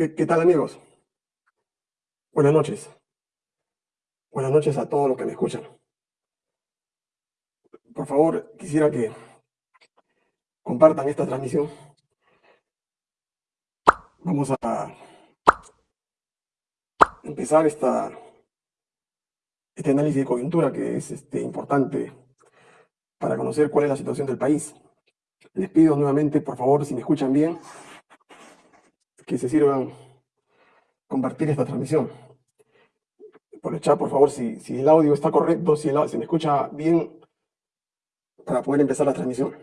¿Qué, ¿Qué, tal amigos? Buenas noches. Buenas noches a todos los que me escuchan. Por favor, quisiera que compartan esta transmisión. Vamos a empezar esta, este análisis de coyuntura que es este, importante para conocer cuál es la situación del país. Les pido nuevamente, por favor, si me escuchan bien, que se sirvan compartir esta transmisión. Por el chat, por favor, si, el audio está correcto, si el, se me escucha bien, para poder empezar la transmisión.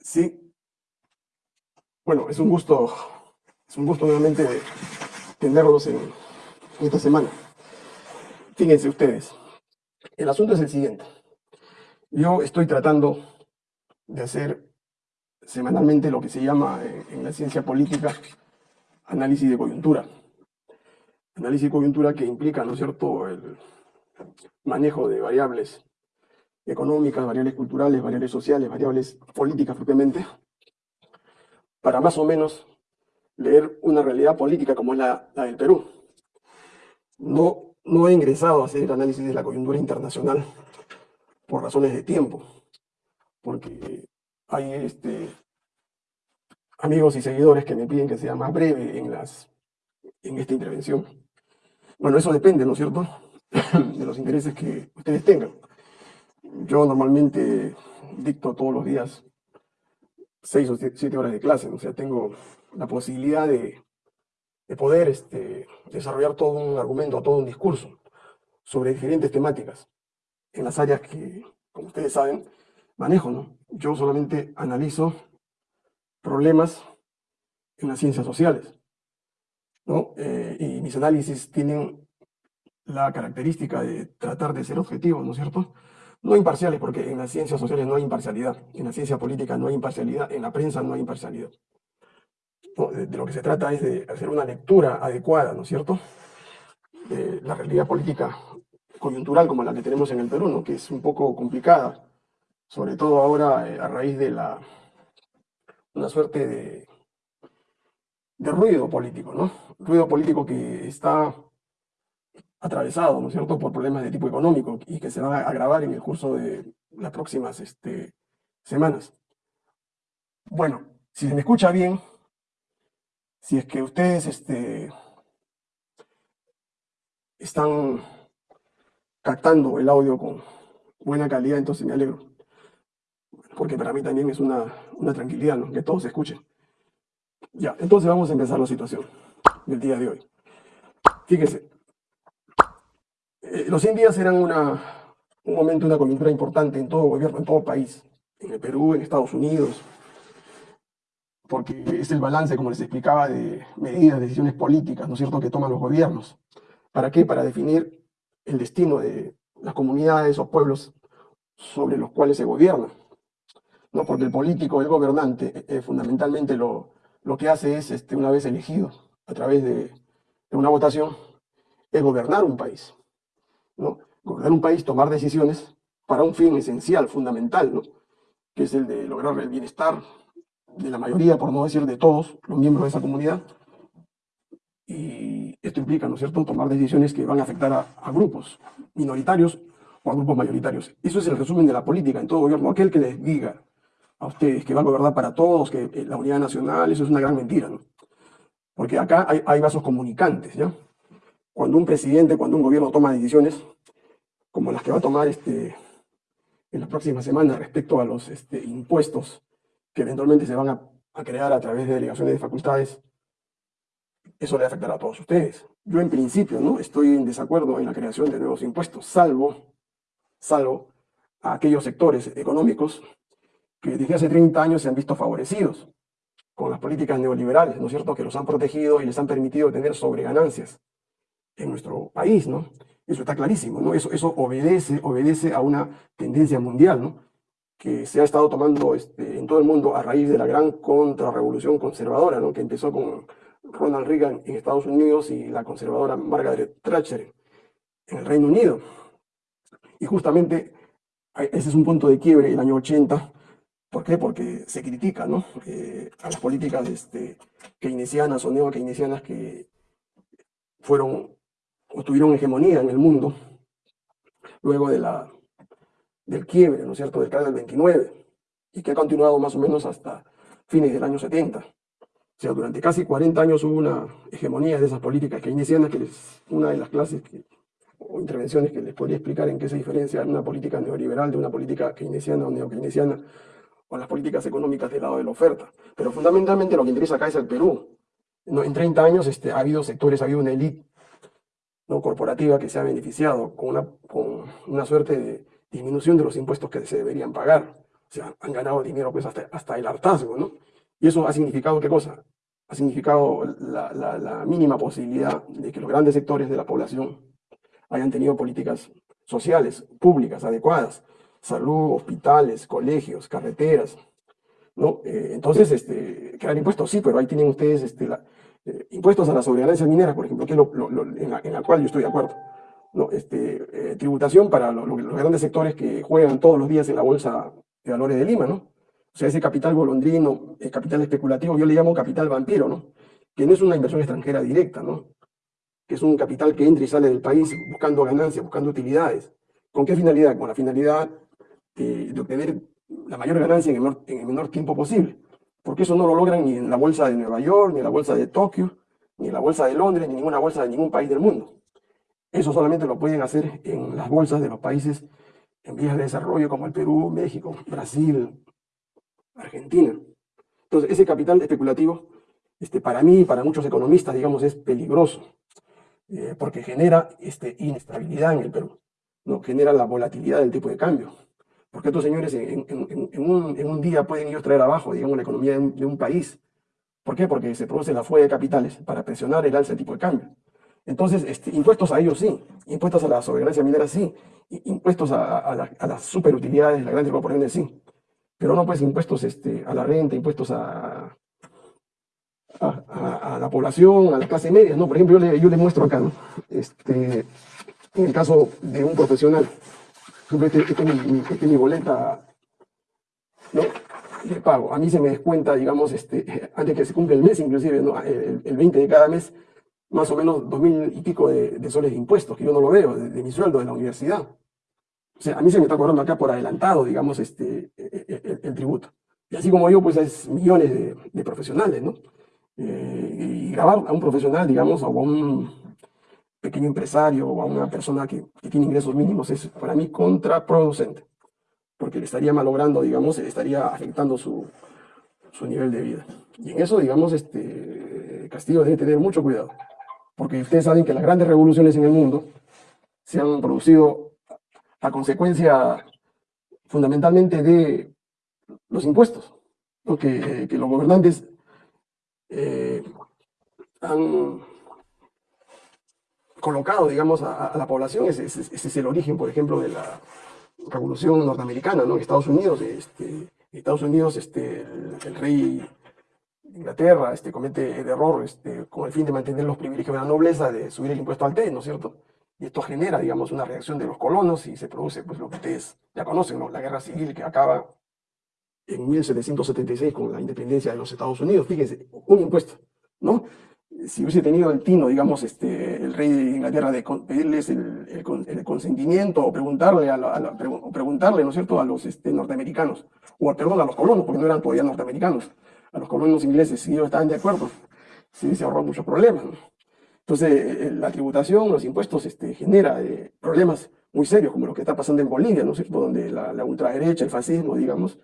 Sí. Bueno, es un gusto, es un gusto nuevamente tenerlos en esta semana. Fíjense ustedes, el asunto es el siguiente. Yo estoy tratando de hacer semanalmente lo que se llama en la ciencia política análisis de coyuntura. Análisis de coyuntura que implica, ¿no es cierto?, el manejo de variables económicas, variables culturales, variables sociales, variables políticas propiamente, para más o menos leer una realidad política como es la, del Perú. No, no he ingresado a hacer análisis de la coyuntura internacional por razones de tiempo, porque hay este, amigos y seguidores que me piden que sea más breve en, esta intervención. Bueno, eso depende, ¿no es cierto?, de los intereses que ustedes tengan. Yo normalmente dicto todos los días seis o siete horas de clase, o sea, tengo la posibilidad de, de poder este, desarrollar todo un argumento, todo un discurso sobre diferentes temáticas en las áreas que, como ustedes saben, manejo, ¿no? Yo solamente analizo problemas en las ciencias sociales, ¿no? Eh, y mis análisis tienen la característica de tratar de ser objetivos, ¿no es cierto? No imparciales, porque en las ciencias sociales no hay imparcialidad, en la ciencia política no hay imparcialidad, en la prensa no hay imparcialidad. De, de, lo que se trata es de hacer una lectura adecuada, ¿no es cierto?, de la realidad política coyuntural como la que tenemos en el Perú, ¿no? que es un poco complicada, sobre todo ahora eh, a raíz de la, una suerte de, de ruido político, ¿no? Ruido político que está atravesado, ¿no es cierto?, por problemas de tipo económico y que se van a agravar en el curso de las próximas este, semanas. Bueno, si se me escucha bien, si es que ustedes este, están captando el audio con buena calidad, entonces me alegro. Porque para mí también es una, una tranquilidad, ¿no? Que todos escuchen. Ya, entonces vamos a empezar la situación del día de hoy. Fíjense, eh, los 100 días eran una, un momento, una coyuntura importante en todo gobierno, en todo país, en el Perú, en Estados Unidos, porque es el balance, como les explicaba, de medidas, decisiones políticas, ¿no es cierto?, que toman los gobiernos. ¿Para qué? Para definir el destino de las comunidades o pueblos sobre los cuales se gobierna. ¿No? Porque el político, el gobernante, eh, eh, fundamentalmente lo, lo que hace es, este, una vez elegido a través de, una votación, es gobernar un país. ¿no? Gobernar un país, tomar decisiones para un fin esencial, fundamental, ¿no? que es el de lograr el bienestar de la mayoría, por no decir de todos los miembros de esa comunidad. Y esto implica, ¿no es cierto?, tomar decisiones que van a afectar a grupos minoritarios o a grupos mayoritarios. Eso es el resumen de la política en todo gobierno. Aquel que les diga a ustedes que va a gobernar para todos, que la unidad nacional, eso es una gran mentira, ¿no? Porque acá hay, hay vasos comunicantes, ¿ya? Cuando un presidente, cuando un gobierno toma decisiones, como las que va a tomar este, en las próximas semanas respecto a los este, impuestos que eventualmente se van a, a crear a través de delegaciones de facultades, eso le afectará a todos ustedes. Yo en principio no estoy en desacuerdo en la creación de nuevos impuestos, salvo, salvo a aquellos sectores económicos que desde hace 30 años se han visto favorecidos con las políticas neoliberales, ¿no es cierto?, que los han protegido y les han permitido tener sobreganancias en nuestro país, ¿no? Eso está clarísimo, ¿no? Eso, eso obedece, obedece a una tendencia mundial, ¿no? Que se ha estado tomando este, en todo el mundo a raíz de la gran contrarrevolución conservadora, ¿no? Que empezó con Ronald Reagan en Estados Unidos y la conservadora Margaret Thatcher en el Reino Unido. Y justamente ese es un punto de quiebre, el año 80, ¿Por qué? Porque se critica ¿no? Eh, a las políticas este, keynesianas o neo-keynesianas que fueron o tuvieron hegemonía en el mundo luego de la, del quiebre, ¿no es cierto?, del del 29, y que ha continuado más o menos hasta fines del año 70. O sea, durante casi 40 años hubo una hegemonía de esas políticas keynesianas, que es una de las clases o intervenciones que les podría explicar en qué se diferencia una política neoliberal de una política keynesiana o neo-keynesiana, o las políticas económicas del lado de la oferta. Pero fundamentalmente lo que interesa acá es el Perú. En 30 años este, ha habido sectores, ha habido una élite ¿no? corporativa que se ha beneficiado con una, con una suerte de disminución de los impuestos que se deberían pagar. O sea, han ganado dinero pues hasta, hasta el hartazgo, ¿no? Y eso ha significado, ¿qué cosa? Ha significado la, la, la mínima posibilidad de que los grandes sectores de la población hayan tenido políticas sociales, públicas, adecuadas, salud, hospitales, colegios, carreteras, ¿no? Eh, entonces, este, crear impuestos, sí, pero ahí tienen ustedes este, la, eh, impuestos a las sobreganancias mineras, por ejemplo, que es en, la, cual yo estoy de acuerdo. ¿no? Este, eh, tributación para los grandes sectores que juegan todos los días en la bolsa de valores de Lima, ¿no? O sea, ese capital golondrino, el capital especulativo, yo le llamo capital vampiro, ¿no? Que no es una inversión extranjera directa, ¿no? Que es un capital que entra y sale del país buscando ganancias, buscando utilidades. ¿Con qué finalidad? Con la finalidad de, obtener la mayor ganancia en el, menor, en el menor tiempo posible porque eso no lo logran ni en la bolsa de Nueva York, ni en la bolsa de Tokio, ni en la bolsa de Londres, ni ninguna bolsa de ningún país del mundo. Eso solamente lo pueden hacer en las bolsas de los países en vías de desarrollo como el Perú, México, Brasil, Argentina. Entonces, ese capital especulativo, este, para mí y para muchos economistas, digamos, es peligroso, eh, porque genera este, inestabilidad en el Perú, ¿no? genera la volatilidad del tipo de cambio, porque estos señores en, un, día pueden ellos traer abajo, digamos, la economía de un, país. ¿Por qué? Porque se produce la fuga de capitales para presionar el alza de tipo de cambio. Entonces, este, impuestos a ellos sí, impuestos a la soberanía minera sí, impuestos a, las superutilidades de las grandes corporaciones sí, pero no pues impuestos este, a la renta, impuestos a, a, la población, a la clase media, ¿no? Por ejemplo, yo le muestro acá, ¿no? este, en el caso de un profesional, esta es mi, boleta, ¿no? De pago. A mí se me descuenta, digamos, este, antes que se cumpla el mes, inclusive, ¿no? el, 20 de cada mes, más o menos dos mil y pico de, soles de impuestos, que yo no lo veo, de, mi sueldo de la universidad. O sea, a mí se me está cobrando acá por adelantado, digamos, este, el, tributo. Y así como yo, pues es millones de, profesionales, ¿no? Eh, y grabar a un profesional, digamos, o a un pequeño empresario o a una persona que, tiene ingresos mínimos es para mí contraproducente, porque le estaría malogrando, digamos, le estaría afectando su, su nivel de vida. Y en eso, digamos, este Castillo debe tener mucho cuidado, porque ustedes saben que las grandes revoluciones en el mundo se han producido a consecuencia fundamentalmente de los impuestos, que, que los gobernantes eh, han colocado, digamos, a, la población. Ese, es el origen, por ejemplo, de la revolución norteamericana, ¿no? Estados Unidos, este, Estados Unidos, este, el, rey de Inglaterra este, comete el error este, con el fin de mantener los privilegios de la nobleza de subir el impuesto al té, ¿no es cierto? Y esto genera, digamos, una reacción de los colonos y se produce, pues, lo que ustedes ya conocen, ¿no? La guerra civil que acaba en 1776 con la independencia de los Estados Unidos. Fíjense, un impuesto, ¿no? Si hubiese tenido el tino, digamos, este, el rey de Inglaterra de pedirles el, consentimiento o preguntarle, a, preguntarle, ¿no es cierto?, a los este, norteamericanos, o perdón, a los colonos, porque no eran todavía norteamericanos, a los colonos ingleses, si ellos estaban de acuerdo, sí se ahorró muchos problemas. Entonces, eh, la tributación, los impuestos, este, genera eh, problemas muy serios, como lo que está pasando en Bolivia, ¿no es cierto?, donde la, ultraderecha, el fascismo, digamos,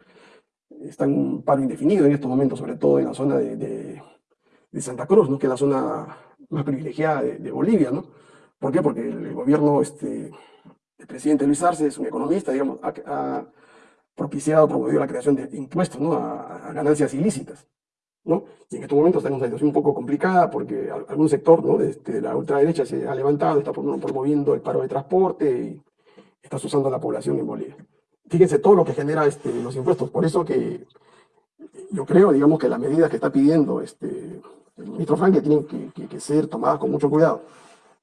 está en un paro indefinido en estos momentos, sobre todo en la zona de Santa Cruz, ¿no? que es la zona más privilegiada de, Bolivia. ¿no? ¿Por qué? Porque el, gobierno este, del presidente Luis Arce es un economista, digamos, ha, propiciado, promovido la creación de impuestos ¿no? a, ganancias ilícitas. ¿no? Y en estos momentos está en una situación un poco complicada porque algún sector ¿no? de, este, la ultraderecha se ha levantado, está promoviendo el paro de transporte y está usando a la población en Bolivia. Fíjense todo lo que genera este, los impuestos. Por eso que yo creo, digamos, que las medidas que está pidiendo este, ministro Frank tienen que, ser tomadas con mucho cuidado.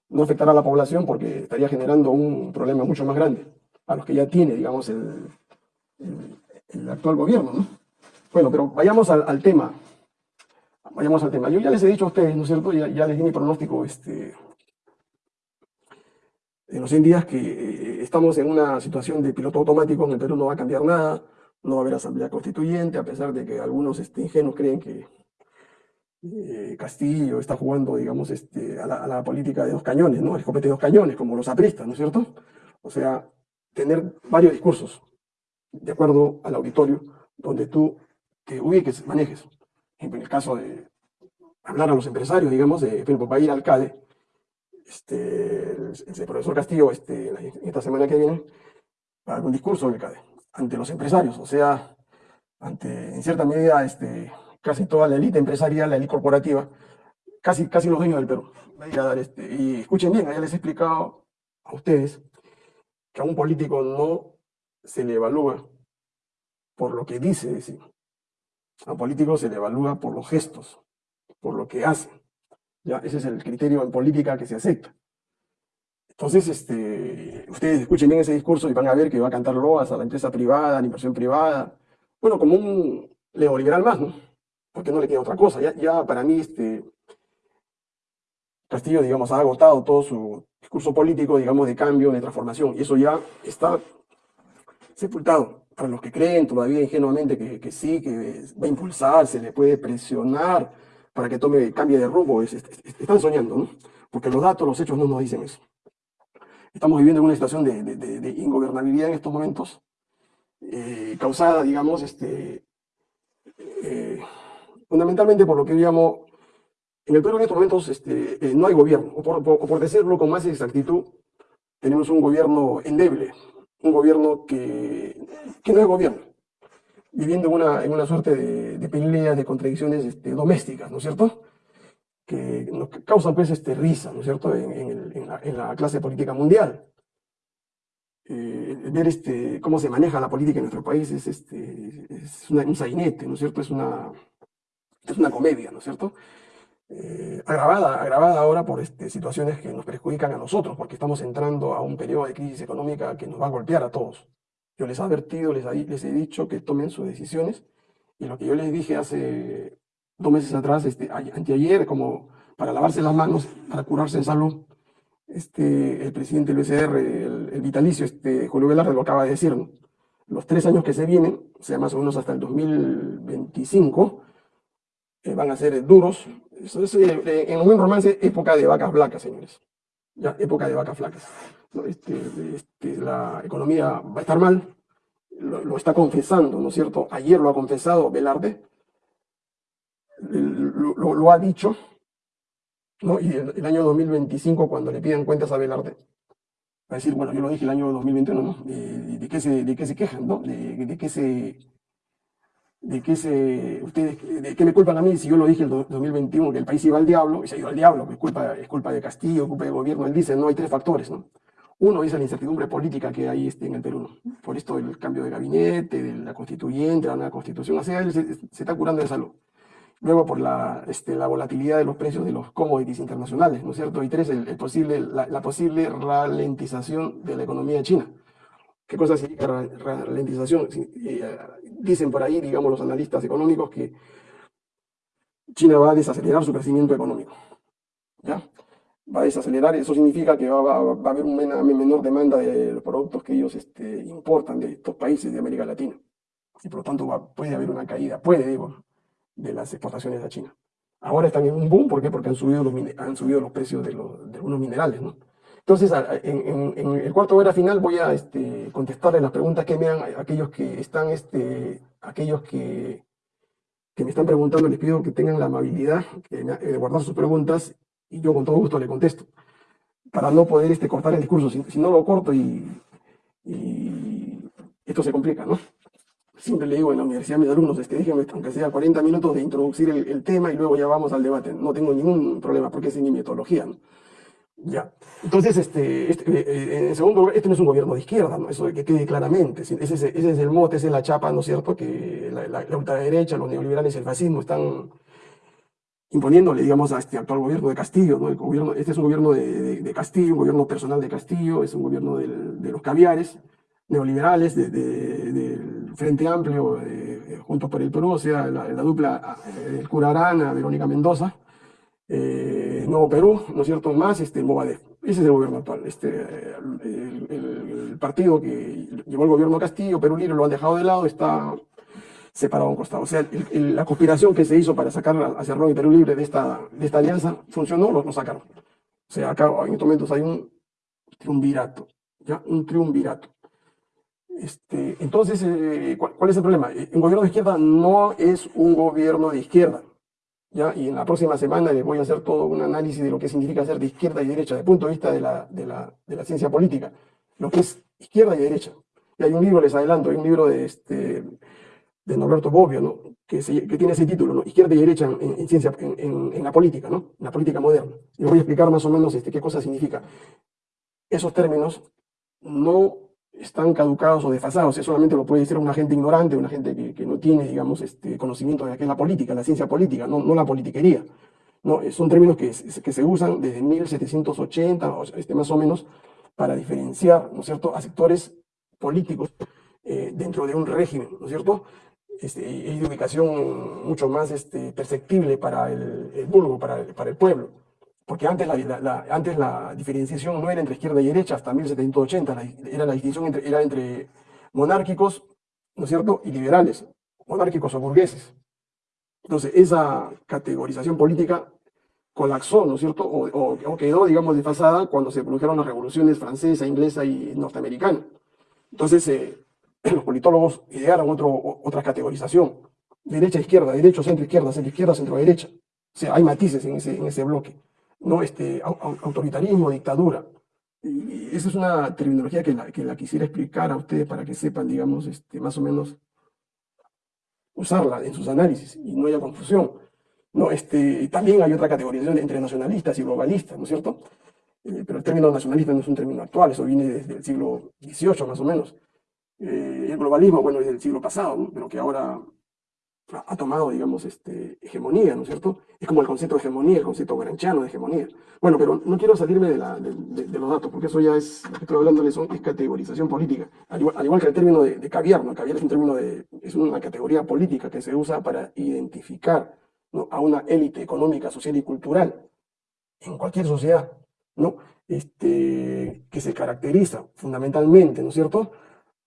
No afectar a la población porque estaría generando un problema mucho más grande a los que ya tiene, digamos, el, el actual gobierno, ¿no? Bueno, pero vayamos al, tema. Vayamos al tema. Yo ya les he dicho a ustedes, ¿no es cierto? Ya, les di mi pronóstico este, en los 100 días que eh, estamos en una situación de piloto automático, en el Perú no va a cambiar nada, no va a haber asamblea constituyente, a pesar de que algunos este, ingenuos creen que eh, Castillo está jugando, digamos, este, a, la, política de dos cañones, ¿no? Escopete de dos cañones, como los apristas, ¿no es cierto? O sea, tener varios discursos de acuerdo al auditorio donde tú te ubiques, manejes. En el caso de hablar a los empresarios, digamos, de ejemplo, va a ir alcalde, este, el, profesor Castillo, este, esta semana que viene, va a dar un discurso en el CADE, ante los empresarios, o sea, ante, en cierta medida, este, casi toda la élite empresarial, la élite corporativa, casi, casi los dueños del Perú. A dar este, y escuchen bien, ya les he explicado a ustedes que a un político no se le evalúa por lo que dice decir. A un político se le evalúa por los gestos, por lo que hace. ¿ya? Ese es el criterio en política que se acepta. Entonces, este, ustedes escuchen bien ese discurso y van a ver que va a cantar loas a la empresa privada, a la inversión privada. Bueno, como un neoliberal más, ¿no? Porque no le queda otra cosa. Ya, para mí, este, Castillo, digamos, ha agotado todo su discurso político, digamos, de cambio, de transformación. Y eso ya está sepultado. Para los que creen todavía ingenuamente que, que sí, que va a impulsar, se le puede presionar para que tome, cambie de rumbo, están soñando, ¿no? Porque los datos, los hechos no nos dicen eso. Estamos viviendo en una situación de, de, ingobernabilidad en estos momentos, eh, causada, digamos, este, eh, fundamentalmente por lo que llamo, en el Perú en estos momentos este, eh, no hay gobierno, o por, decirlo con más exactitud, tenemos un gobierno endeble, un gobierno que, no es gobierno, viviendo en una, en una suerte de, de peleas, de contradicciones este, domésticas, ¿no es cierto? Que nos causan pues este, risa, ¿no es cierto?, en, la, clase política mundial. Eh, ver cómo se maneja la política en nuestro país es, es un sainete, ¿no es cierto? Es una, es una comedia, ¿no es cierto? Eh, agravada, agravada ahora por este, situaciones que nos perjudican a nosotros, porque estamos entrando a un periodo de crisis económica que nos va a golpear a todos. Yo les he advertido, les, les he dicho que tomen sus decisiones, y lo que yo les dije hace dos meses atrás, este, anteayer, como para lavarse las manos, para curarse en salud, este, el presidente del USR, el, vitalicio, este, Julio Velarde, lo acaba de decir, los tres años que se vienen, o sea, más o menos hasta el 2025, eh, van a ser duros. Eso es, eh, en un romance, época de vacas flacas, señores. Ya, época de vacas flacas. Este, este, la economía va a estar mal, lo, está confesando, ¿no es cierto? Ayer lo ha confesado Velarde, lo, ha dicho, ¿no? Y el, año 2025, cuando le pidan cuentas a Velarde, va a decir, bueno, yo lo dije el año 2021, ¿no? ¿De, qué, se, de qué se quejan, ¿no? De, de qué se... De qué se, ustedes, de me culpan a mí si yo lo dije el 2021 que el país iba al diablo, y se ha ido al diablo, es culpa, es culpa de Castillo, es culpa del gobierno, él dice, no, hay tres factores, ¿no? Uno es la incertidumbre política que hay este, en el Perú, por esto el cambio de gabinete, de la constituyente, la nueva constitución, o sea, él se, está curando de salud. Luego por la, este, la volatilidad de los precios de los commodities internacionales, ¿no es cierto? Y tres, el, posible, la, posible ralentización de la economía china. ¿Qué cosa significa ralentización? Eh, dicen por ahí, digamos, los analistas económicos que China va a desacelerar su crecimiento económico. ¿Ya? va a desacelerar, eso significa que va, a haber una menor demanda de los productos que ellos este, importan de estos países de América Latina. Y por lo tanto puede haber una caída, puede, digo, de las exportaciones a China. Ahora están en un boom, ¿por qué? Porque han subido los, han subido los precios de, los, de algunos minerales, ¿no? Entonces, en, el cuarto hora final voy a este, contestarle las preguntas que me han, aquellos que están, este, aquellos que, me están preguntando, les pido que tengan la amabilidad de guardar sus preguntas y yo con todo gusto le contesto, para no poder este, cortar el discurso, si, no lo corto y, esto se complica, ¿no? Siempre le digo en la universidad a mis alumnos, este, déjenme, aunque sea 40 minutos de introducir el, tema y luego ya vamos al debate. No tengo ningún problema porque es mi metodología. Ya. Entonces, este, este eh, eh, en segundo lugar, este no es un gobierno de izquierda, ¿no? Eso que quede claramente. Ese, ese, es el mote, esa es la chapa, ¿no es cierto? Que la, la, la ultraderecha, los neoliberales, el fascismo están imponiéndole, digamos, a este actual gobierno de Castillo, ¿no? El gobierno, este es un gobierno de, Castillo, un gobierno personal de Castillo, es un gobierno de los caviares, neoliberales, del Frente Amplio, eh, Juntos por el Perú, o sea, la, la dupla el cura Arana, Verónica Mendoza, eh, Nuevo Perú, ¿no es cierto?, más este, Movadef. Ese es el gobierno actual. Este, el, partido que llevó el gobierno Castillo, Perú Libre, lo han dejado de lado, está separado a un costado. O sea, la conspiración que se hizo para sacar a Cerrón y Perú Libre de esta, de esta alianza funcionó, lo, lo sacaron. O sea, acá en estos momentos hay un triunvirato, ¿ya? Un triunvirato. Este, entonces, eh, ¿cuál, cuál es el problema? Eh, Un gobierno de izquierda no es un gobierno de izquierda. ¿Ya? Y en la próxima semana les voy a hacer todo un análisis de lo que significa ser de izquierda y derecha, desde el punto de vista de la, de la, de la ciencia política, lo que es izquierda y derecha. Y hay un libro, les adelanto, hay un libro de, este, de Norberto Bobbio, que, se- que tiene ese título. Izquierda y derecha en, en- en ciencia, en, en- la política, ¿no? En la política moderna. Y les voy a explicar más o menos este, qué cosa significa. Esos términos no están caducados o desfasados, eso solamente lo puede decir una gente ignorante, una gente que, que no tiene, digamos, este, conocimiento de qué es la política, la ciencia política, no, no la politiquería. No, eh, son términos que, que se usan desde 1780, o sea, este, más o menos, para diferenciar, ¿no es cierto?, a sectores políticos eh, dentro de un régimen, ¿no es cierto?, este, y de ubicación mucho más este, perceptible para el, el vulgo, para el pueblo. Porque antes la, antes la diferenciación no era entre izquierda y derecha, hasta 1780, la, era la distinción entre, era entre monárquicos, ¿no es cierto?, y liberales, monárquicos o burgueses. Entonces, esa categorización política colapsó, ¿no es cierto?, o, quedó, digamos, desfasada cuando se produjeron las revoluciones francesa, inglesa y norteamericana. Entonces, eh, los politólogos idearon otro, otra categorización, derecha, izquierda, derecho, centro, izquierda, centro, izquierda, centro, derecha. O sea, hay matices en ese, en ese bloque, ¿no? Este, au- au- autoritarismo, dictadura. Esa es una terminología que la, que la quisiera explicar a ustedes para que sepan, digamos, este, más o menos usarla en sus análisis y no haya confusión. No, este, también hay otra categorización entre nacionalistas y globalistas, ¿no es cierto? Eh, pero el término nacionalista no es un término actual, eso viene desde el siglo XVIII más o menos. Eh, el globalismo, bueno, es del siglo pasado, pero que ahora ha, tomado, digamos, este, hegemonía, ¿no es cierto? Es como el concepto de hegemonía, el concepto granchiano de hegemonía. Bueno, pero no quiero salirme de, de- de- de los datos, porque eso ya es, estoy hablando es, es categorización política. Al igual, al igual que el término de, de caviar, ¿no? Caviar es un término de, es una categoría política que se usa para identificar a una élite económica, social y cultural en cualquier sociedad, ¿no? Este, que se caracteriza fundamentalmente, ¿no es cierto?,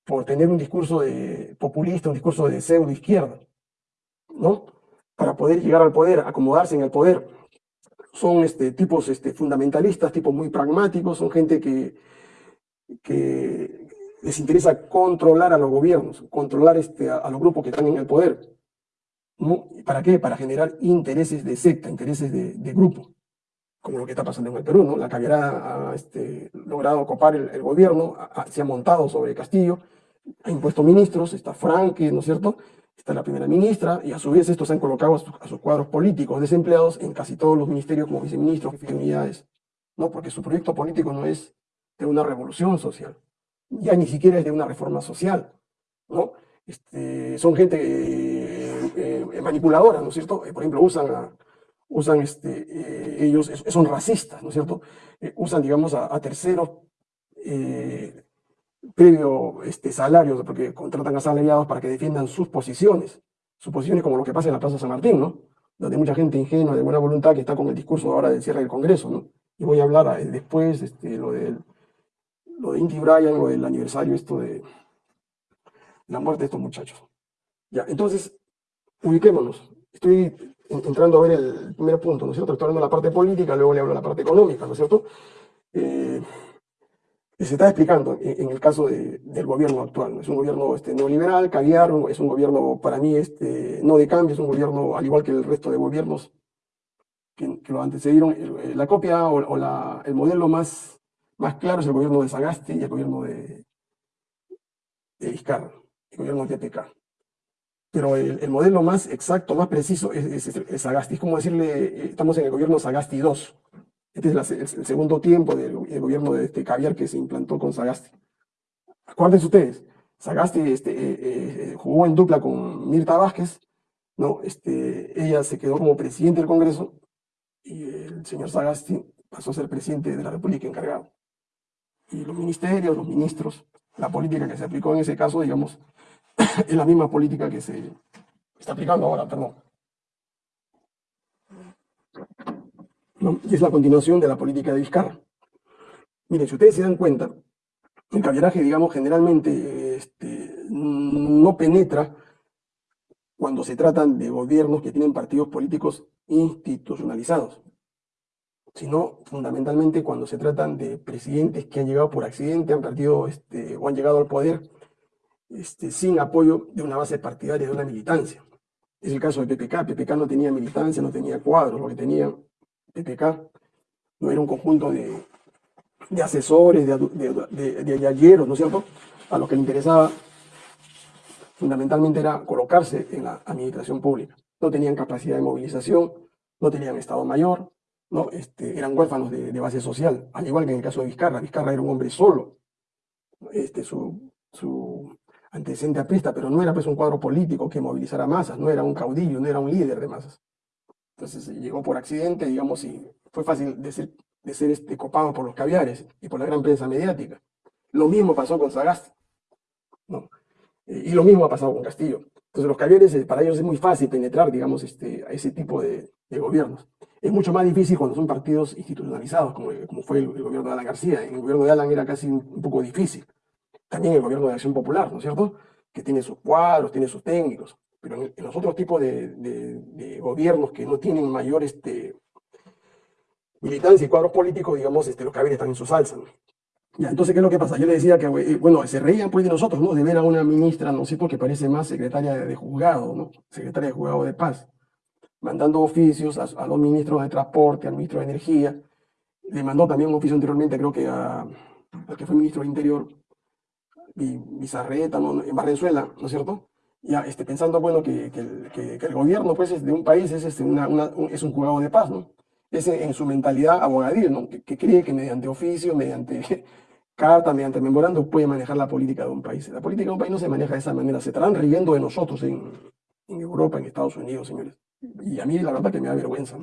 por tener un discurso de, populista, un discurso de pseudo izquierda, ¿no? Para poder llegar al poder, acomodarse en el poder. Son este, tipos este, fundamentalistas, tipos muy pragmáticos, son gente que, les interesa controlar a los gobiernos, controlar este, a, los grupos que están en el poder. ¿no? ¿Y ¿Para qué? Para generar intereses de secta, intereses de, grupo, como lo que está pasando en el Perú, ¿no? La caviará ha este, logrado copar el, gobierno, se ha montado sobre Castillo, ha impuesto ministros, está Franque, ¿no es cierto? Está la primera ministra, y a su vez estos han colocado a sus, cuadros políticos desempleados en casi todos los ministerios como viceministros, de unidades, ¿no? Porque su proyecto político no es de una revolución social, ya ni siquiera es de una reforma social, ¿no? Este, son gente eh, eh, manipuladora, ¿no es cierto? Eh, por ejemplo, usan, a- usan este, eh, ellos, son racistas, ¿no es cierto? Usan, digamos, a, terceros previo este, salarios, porque contratan a asalariados para que defiendan sus posiciones, sus posiciones como lo que pasa en la Plaza San Martín, ¿no? Donde mucha gente ingenua, de buena voluntad, que está con el discurso ahora del cierre del Congreso, ¿no? Y voy a hablar eh, después, este, lo del lo de Inti Bryan, lo del aniversario esto de la muerte de estos muchachos. Ya, entonces, ubiquémonos. Estoy en- entrando a ver el primer punto, ¿no es cierto? Estoy hablando de la parte política, luego le hablo de la parte económica, ¿no es cierto? Eh, se está explicando en, el caso de- del gobierno actual. Es un gobierno este, neoliberal, caviar, es un gobierno para mí este, no de cambio, es un gobierno al igual que el resto de gobiernos que, lo antecedieron. La copia o, el modelo más, claro es el gobierno de Sagasti y el gobierno de, de el gobierno de TPK. Pero el, el modelo más exacto, más preciso es, es, es Sagasti. Es como decirle, eh, estamos en el gobierno Sagasti 2. Este es el, segundo tiempo del go- el gobierno de este caviar que se implantó con Sagasti. Acuérdense ustedes, Sagasti este, eh, eh, jugó en dupla con Mirta Vázquez, ¿no? Este, ella se quedó como presidente del Congreso y el señor Sagasti pasó a ser presidente de la República encargado. Y los ministerios, los ministros, la política que se aplicó en ese caso, digamos, es la misma política que se está aplicando ahora, perdón. Y es la continuación de la política de Vizcarra. Miren, si ustedes se dan cuenta, el caviaraje, digamos, generalmente este, no penetra cuando se tratan de gobiernos que tienen partidos políticos institucionalizados, sino fundamentalmente cuando se tratan de presidentes que han llegado por accidente, han perdido este, o han llegado al poder este, sin apoyo de una base partidaria, de una militancia. Es el caso de PPK. PPK no tenía militancia, no tenía cuadros, lo que tenía PPK no era un conjunto de, asesores, de, de, ¿no es cierto?, a los que le interesaba fundamentalmente era colocarse en la administración pública. No tenían capacidad de movilización, no tenían Estado Mayor, ¿no? Este, eran huérfanos de, base social, al igual que en el caso de Vizcarra. Vizcarra era un hombre solo. Este, su, su antecedente apesta, pero no era pues un cuadro político que movilizara masas, no era un caudillo, no era un líder de masas. Entonces llegó por accidente, digamos, y fue fácil de ser, de ser este, copado por los caviares y por la gran prensa mediática. Lo mismo pasó con Sagasti. ¿no? y lo mismo ha pasado con Castillo. Entonces los caviares, eh, para ellos es muy fácil penetrar, digamos, este, a ese tipo de, gobiernos. Es mucho más difícil cuando son partidos institucionalizados, como, como fue el, gobierno de Alan García. El gobierno de Alan era casi un, poco difícil. También el gobierno de Acción Popular, ¿no es cierto? Que tiene sus cuadros, tiene sus técnicos. Pero en, los otros tipos de, gobiernos que no tienen mayor este, militancia y cuadros políticos, digamos, este, los caviares están en su salsa. Ya, entonces, ¿qué es lo que pasa? Yo le decía que, eh, bueno, se reían pues de nosotros, ¿no? De ver a una ministra, no sé por qué parece más secretaria de, juzgado, ¿no? Secretaria de juzgado de paz, mandando oficios a, los ministros de transporte, al ministro de energía. Le mandó también un oficio anteriormente, creo que a, al que fue ministro de interior, Bizarreta, ¿no? en Barrenzuela, ¿no es cierto? Ya, este, pensando, bueno, que, que, el gobierno, pues, de un país es, este, una, un, es un juzgado de paz, ¿no? Es en, su mentalidad abogadil, ¿no? Que, cree que mediante oficio, mediante carta, mediante memorando, puede manejar la política de un país. La política de un país no se maneja de esa manera. Se estarán riendo de nosotros en, en Europa, en Estados Unidos, señores. Y a mí la verdad que me da vergüenza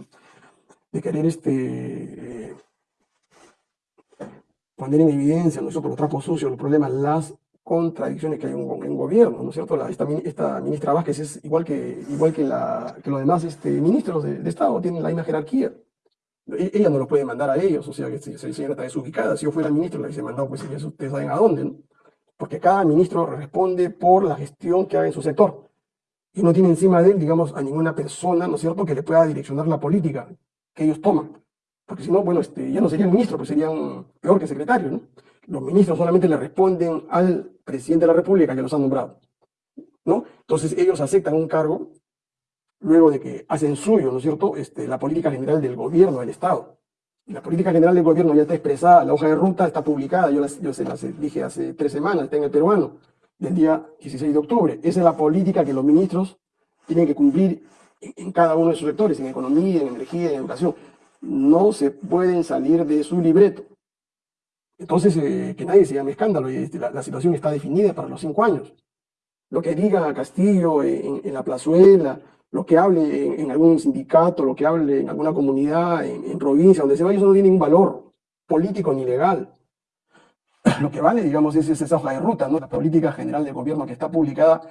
de querer este, poner en evidencia nosotros los trapos sucios, los problemas, las contradicciones que hay en un gobierno, ¿no es cierto? esta, esta, ministra Vázquez es igual que, igual que, la, los demás este, ministros de, Estado, tienen la misma jerarquía. E-, ella no lo puede mandar a ellos, o sea que esa señora está desubicada. Si yo fuera ministro, la hubiese mandado, pues ustedes saben a dónde, ¿no? Porque cada ministro responde por la gestión que haga en su sector. Y no tiene encima de él, digamos, a ninguna persona, ¿no es cierto?, que le pueda direccionar la política que ellos toman. Porque si no, bueno, este, ya no serían ministros, pues serían peor que secretarios, ¿no? Los ministros solamente le responden al presidente de la República que los ha nombrado, ¿no? Entonces ellos aceptan un cargo luego de que hacen suyo, ¿no es cierto?, este, la política general del gobierno del Estado. La política general del gobierno ya está expresada, la hoja de ruta está publicada, yo, se las dije hace tres semanas, está en el peruano, del día 16 de octubre. Esa es la política que los ministros tienen que cumplir en, cada uno de sus sectores, en economía, en energía, en educación. No se pueden salir de su libreto. Entonces, eh, que nadie se llame escándalo, este, la, situación está definida para los cinco años. Lo que diga Castillo en, en la plazuela, lo que hable en, algún sindicato, lo que hable en alguna comunidad, en, provincia, donde se vaya, eso no tiene ningún valor político ni legal. Lo que vale, digamos, es, esa hoja de ruta. La política general del gobierno que está publicada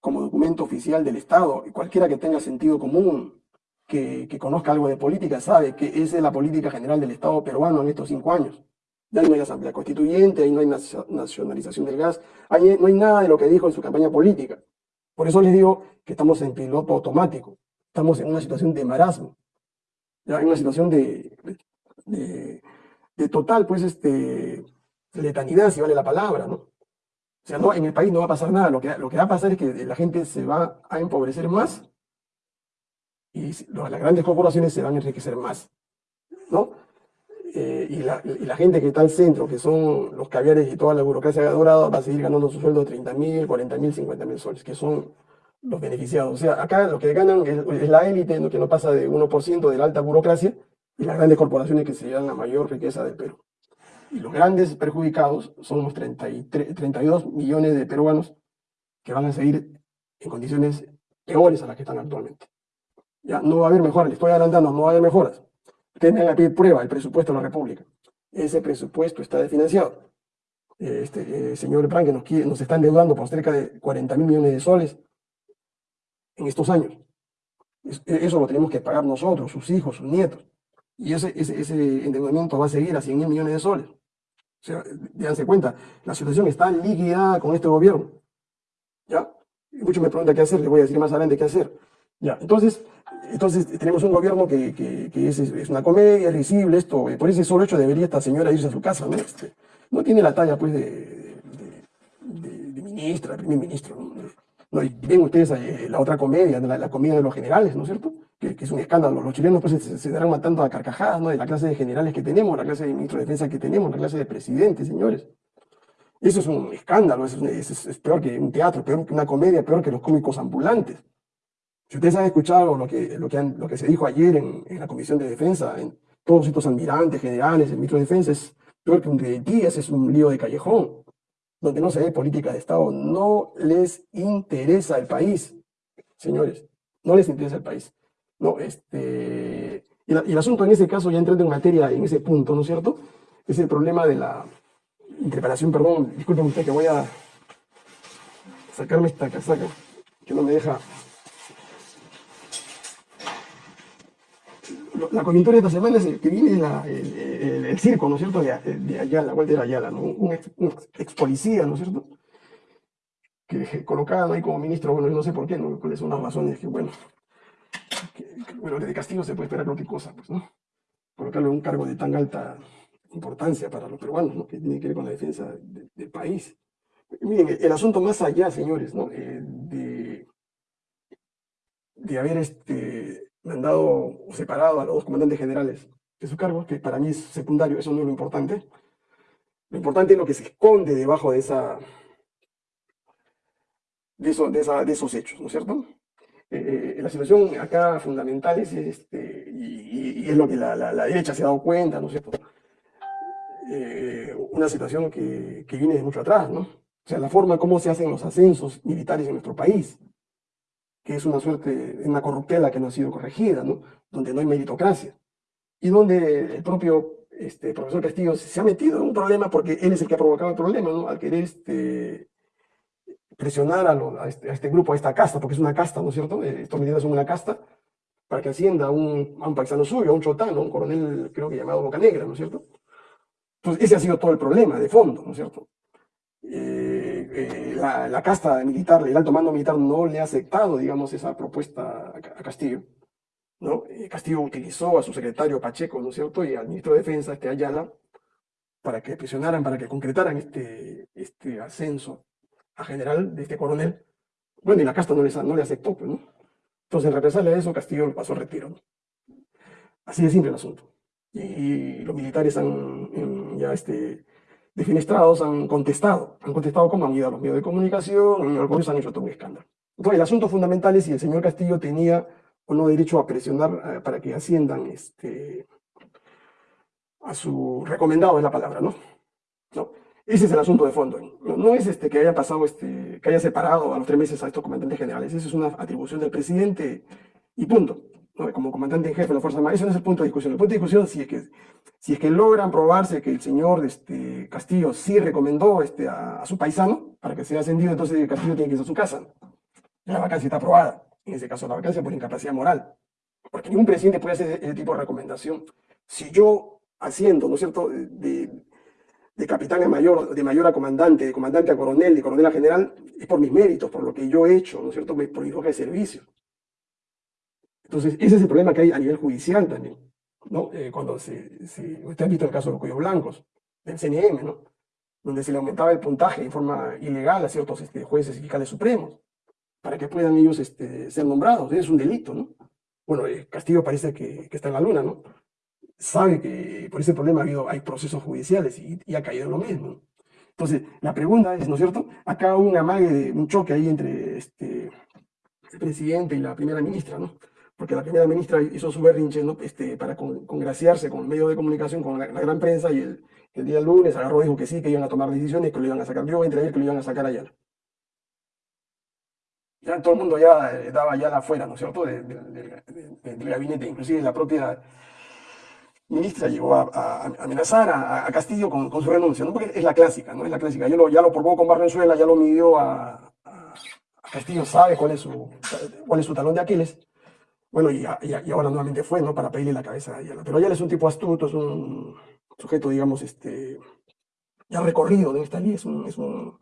como documento oficial del Estado. Y cualquiera que tenga sentido común, que, que, conozca algo de política, sabe que esa es la política general del Estado peruano en estos cinco años. Ya no hay asamblea constituyente, ahí no hay nacionalización del gas, ahí no hay nada de lo que dijo en su campaña política. Por eso les digo que estamos en piloto automático, estamos en una situación de marasmo, ya en una situación de, de, total, pues, este, letanidad, si vale la palabra, ¿no? O sea, no, en el país no va a pasar nada, lo que, lo que va a pasar es que la gente se va a empobrecer más y las grandes corporaciones se van a enriquecer más, ¿no? Eh, y, la, y, la, gente que está al centro, que son los caviares y toda la burocracia dorada, va a seguir ganando su sueldo de 30 mil, 40 mil, 50 mil soles, que son los beneficiados. O sea, acá lo que ganan es, la élite, que no pasa de 1% de la alta burocracia, y las grandes corporaciones que se llevan la mayor riqueza del Perú. Y los grandes perjudicados son los 33, 32 millones de peruanos que van a seguir en condiciones peores a las que están actualmente. Ya no va a haber mejoras, le estoy adelantando, no va a haber mejoras. Ustedes me van a pedir prueba, el presupuesto de la República. Ese presupuesto está desfinanciado. este, señor Pran, que nos, nos está endeudando por cerca de 40 mil millones de soles en estos años. E, eso lo tenemos que pagar nosotros, sus hijos, sus nietos. Y ese, endeudamiento va a seguir a 100 mil millones de soles. O sea, déjense cuenta, la situación está liquidada con este gobierno. ¿Ya? Muchos me preguntan qué hacer, les voy a decir más adelante qué hacer. Ya, entonces, entonces tenemos un gobierno que, es, una comedia, es risible, esto, por ese solo hecho debería esta señora irse a su casa, ¿no? Este, no tiene la talla, pues, de, ministra, de primer ministro, ¿no? No, y ven ustedes eh, la otra comedia, la, la, comedia de los generales, ¿no es cierto? Que, es un escándalo. Los chilenos pues, se, se, darán matando a carcajadas, ¿no? De la clase de generales que tenemos, la clase de ministro de defensa que tenemos, la clase de presidentes, señores. Eso es un escándalo, es, es, peor que un teatro, peor que una comedia, peor que los cómicos ambulantes. Si ustedes han escuchado lo que, lo que, lo que se dijo ayer en, la Comisión de Defensa, en todos estos almirantes, generales, el ministro de Defensa, es peor que un días, es un lío de callejón donde no se ve política de Estado, no les interesa el país, señores, no les interesa el país. No, este, y el asunto en ese caso, ya entrando en materia en ese punto, ¿no es cierto? Es el problema de la interpelación, perdón, disculpen usted que voy a sacarme esta casaca, que no me deja la coyuntura de esta semana es el que viene el, circo, ¿no es cierto?, de, de Ayala, Walter Ayala, ¿no? un, ex, policía, ¿no es cierto?, que colocaban ahí como ministro, bueno, yo no sé por qué, ¿no? cuáles son las razones que, bueno, bueno, de castigo se puede esperar cualquier cosa, pues, ¿no? Colocarlo en un cargo de tan alta importancia para los peruanos, ¿no? Que tiene que ver con la defensa de, del país. Miren, el, asunto más allá, señores, ¿no? Eh, de, de haber este, mandado o separado a los dos comandantes generales de su cargo, que para mí es secundario, eso no es lo importante. Lo importante es lo que se esconde debajo de esa de, esa, de esos hechos, ¿no es cierto? Eh, eh la situación acá fundamental es, este, y, es lo que la, derecha se ha dado cuenta, ¿no es cierto? Eh, una situación que, que, viene de mucho atrás, ¿no? O sea, la forma como se hacen los ascensos militares en nuestro país que es una suerte, una corruptela que no ha sido corregida, ¿no? donde no hay meritocracia, y donde el propio este, profesor Castillo se ha metido en un problema porque él es el que ha provocado el problema, ¿no? al querer este, presionar este, a, este, grupo, a esta casta, porque es una casta, ¿no es cierto? Eh, estos militares son una casta, para que ascienda un, a un paisano suyo, a un chotano, un coronel creo que llamado Boca Negra, ¿no es cierto? Entonces ese ha sido todo el problema de fondo, ¿no es cierto? Eh, eh, la, casta militar, el alto mando militar no le ha aceptado, digamos, esa propuesta a, Castillo. ¿no? Eh, Castillo utilizó a su secretario Pacheco, ¿no es cierto?, y al ministro de Defensa, este Ayala, para que presionaran, para que concretaran este, este ascenso a general de este coronel. Bueno, y la casta no, les, no le aceptó, pues. Entonces, en represalia a eso, Castillo pasó a retiro. Así de simple el asunto. Y los militares han ya este, defenestrados han contestado. Han contestado ido a los medios de comunicación, algunos han hecho todo un escándalo. Entonces, el asunto fundamental es si el señor Castillo tenía o no derecho a presionar eh, para que asciendan este, a su recomendado, es la palabra, ¿no? ¿no? Ese es el asunto de fondo. No, no es este, que haya pasado, este, que haya separado a los tres meses a estos comandantes generales. Esa es una atribución del presidente y punto. Como comandante en jefe de la Fuerza Armada. Eso no es el punto de discusión. El punto de discusión si es que si es que logran probarse que el señor este, Castillo sí recomendó este, a, su paisano para que sea ascendido, entonces Castillo tiene que irse a su casa. La vacancia está aprobada. En ese caso, la vacancia por incapacidad moral. Porque ningún presidente puede hacer ese tipo de recomendación. Si yo haciendo, ¿no es cierto?, de, de capitán a mayor, de mayor a comandante, de comandante a coronel, de coronel a general, es por mis méritos, por lo que yo he hecho, ¿no es cierto?, por mi hoja de servicio. Entonces, ese es el problema que hay a nivel judicial también. ¿no? Eh, cuando se, se, usted ha visto el caso de los cuellos blancos, del CNM, ¿no? donde se le aumentaba el puntaje en forma ilegal a ciertos este, jueces y fiscales supremos, para que puedan ellos este, ser nombrados. Es un delito, ¿no? Bueno, Castillo parece que, que, está en la luna, ¿no? Sabe que por ese problema ha habido, hay procesos judiciales y, ha caído lo mismo. Entonces, la pregunta es, ¿no es cierto? Acá un amague, de, un choque ahí entre este, el presidente y la primera ministra, ¿no? Porque la primera ministra hizo su berrinche este, para con, congraciarse con el medio de comunicación, con la, gran prensa, y el, día lunes agarró y dijo que sí, que iban a tomar decisiones, que lo iban a sacar. Yo entre él que lo iban a sacar allá. Ya todo el mundo ya eh, daba ya afuera, ¿no es cierto?, del de, de, de, gabinete, inclusive la propia ministra llegó a, amenazar a, Castillo con, su renuncia, ¿no? porque es la clásica, ¿no? Es la clásica. Ya lo, ya lo probó con Barrenzuela, ya lo midió a, Castillo, sabe cuál es, su, cuál es su talón de Aquiles. Bueno, y, ahora nuevamente fue, ¿no? Para pedirle la cabeza a Ayala. Pero Ayala es un tipo astuto, es un sujeto, digamos, este, ya recorrido de esta ley, es un, es un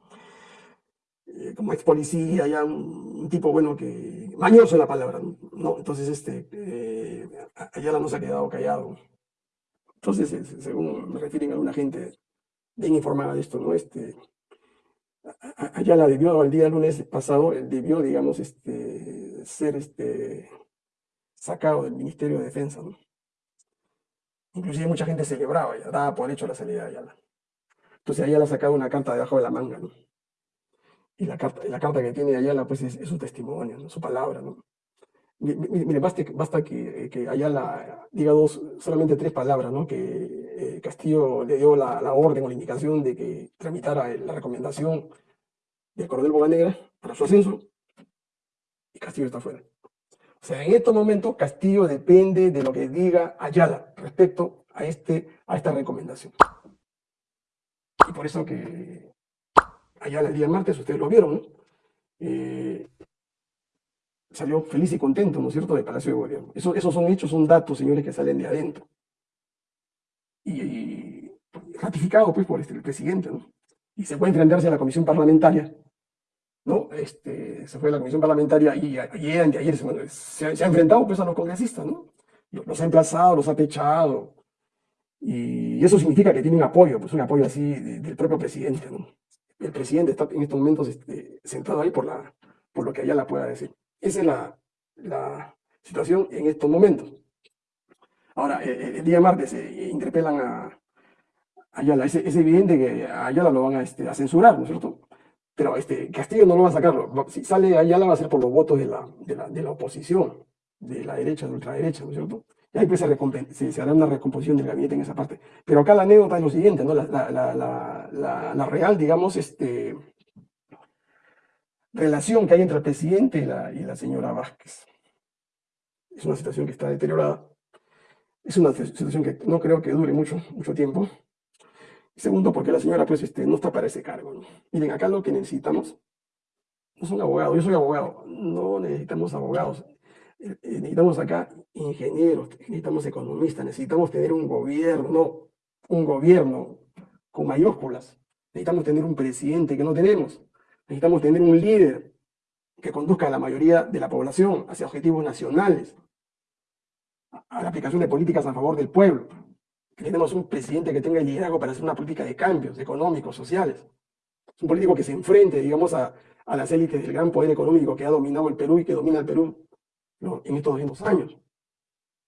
eh, como ex policía, ya un, tipo, bueno, que, mañoso la palabra, ¿no? Entonces, este, eh, Ayala no se ha quedado callado. Entonces, según me refieren alguna gente bien informada de esto, ¿no? Este, Ayala debió, el día lunes pasado, debió, digamos, este, ser este, sacado del Ministerio de Defensa, ¿no? Inclusive mucha gente celebraba, ya daba por hecho la salida de Ayala. Entonces Ayala ha sacado una carta debajo de la manga. Y la carta, la carta que tiene Ayala, pues, es, su testimonio, su palabra, ¿no? Mire, basta, basta que, que, Ayala diga dos, solamente tres palabras, ¿no? Que eh, Castillo le dio la, la, orden o la indicación de que tramitara la recomendación del coronel Boganegra para su ascenso, y Castillo está fuera. O sea, en estos momentos Castillo depende de lo que diga Ayala respecto a, este, a esta recomendación. Y por eso que Ayala el día martes, ustedes lo vieron, ¿no? Eh, salió feliz y contento, ¿no es cierto?, del Palacio de Gobierno. Eso, esos son hechos, son datos, señores, que salen de adentro. Y, ratificado, pues, por este, el presidente, ¿no? Y se puede enfrentarse a la comisión parlamentaria ¿no? Este, se fue a la comisión parlamentaria y ayer, ayer se, ha enfrentado pues, a los congresistas, ¿no? Los ha emplazado, los ha pechado. Y eso significa que tiene un apoyo, pues un apoyo así del propio presidente. El presidente está en estos momentos este, sentado ahí por, la, por lo que allá la pueda decir. Esa es la, la situación en estos momentos. Ahora, eh, eh, el, día martes se interpelan a Ayala. Es, es, evidente que a Ayala lo van a, este, a censurar, ¿no es cierto? Pero este, Castillo no lo va a sacar. Si sale allá, la va a hacer por los votos de la, de la, de la oposición, de la derecha, de ultraderecha, ¿no es cierto? Y ahí pues se, se, hará una recomposición del gabinete en esa parte. Pero acá la anécdota es lo siguiente, ¿no? La, la, la real, digamos, este, relación que hay entre el presidente y la, y la señora Vázquez. Es una situación que está deteriorada. Es una situación que no creo que dure mucho, mucho tiempo. Segundo, porque la señora pues este, no está para ese cargo. Miren, acá lo que necesitamos no es un abogado, yo soy abogado, no necesitamos abogados. Eh, eh, necesitamos acá ingenieros, necesitamos economistas, necesitamos tener un gobierno, un gobierno con mayúsculas. Necesitamos tener un presidente que no tenemos. Necesitamos tener un líder que conduzca a la mayoría de la población hacia objetivos nacionales, a la aplicación de políticas a favor del pueblo tenemos un presidente que tenga el liderazgo para hacer una política de cambios económicos, sociales. Es un político que se enfrente, digamos, a, a las élites del gran poder económico que ha dominado el Perú y que domina el Perú en estos 200 años.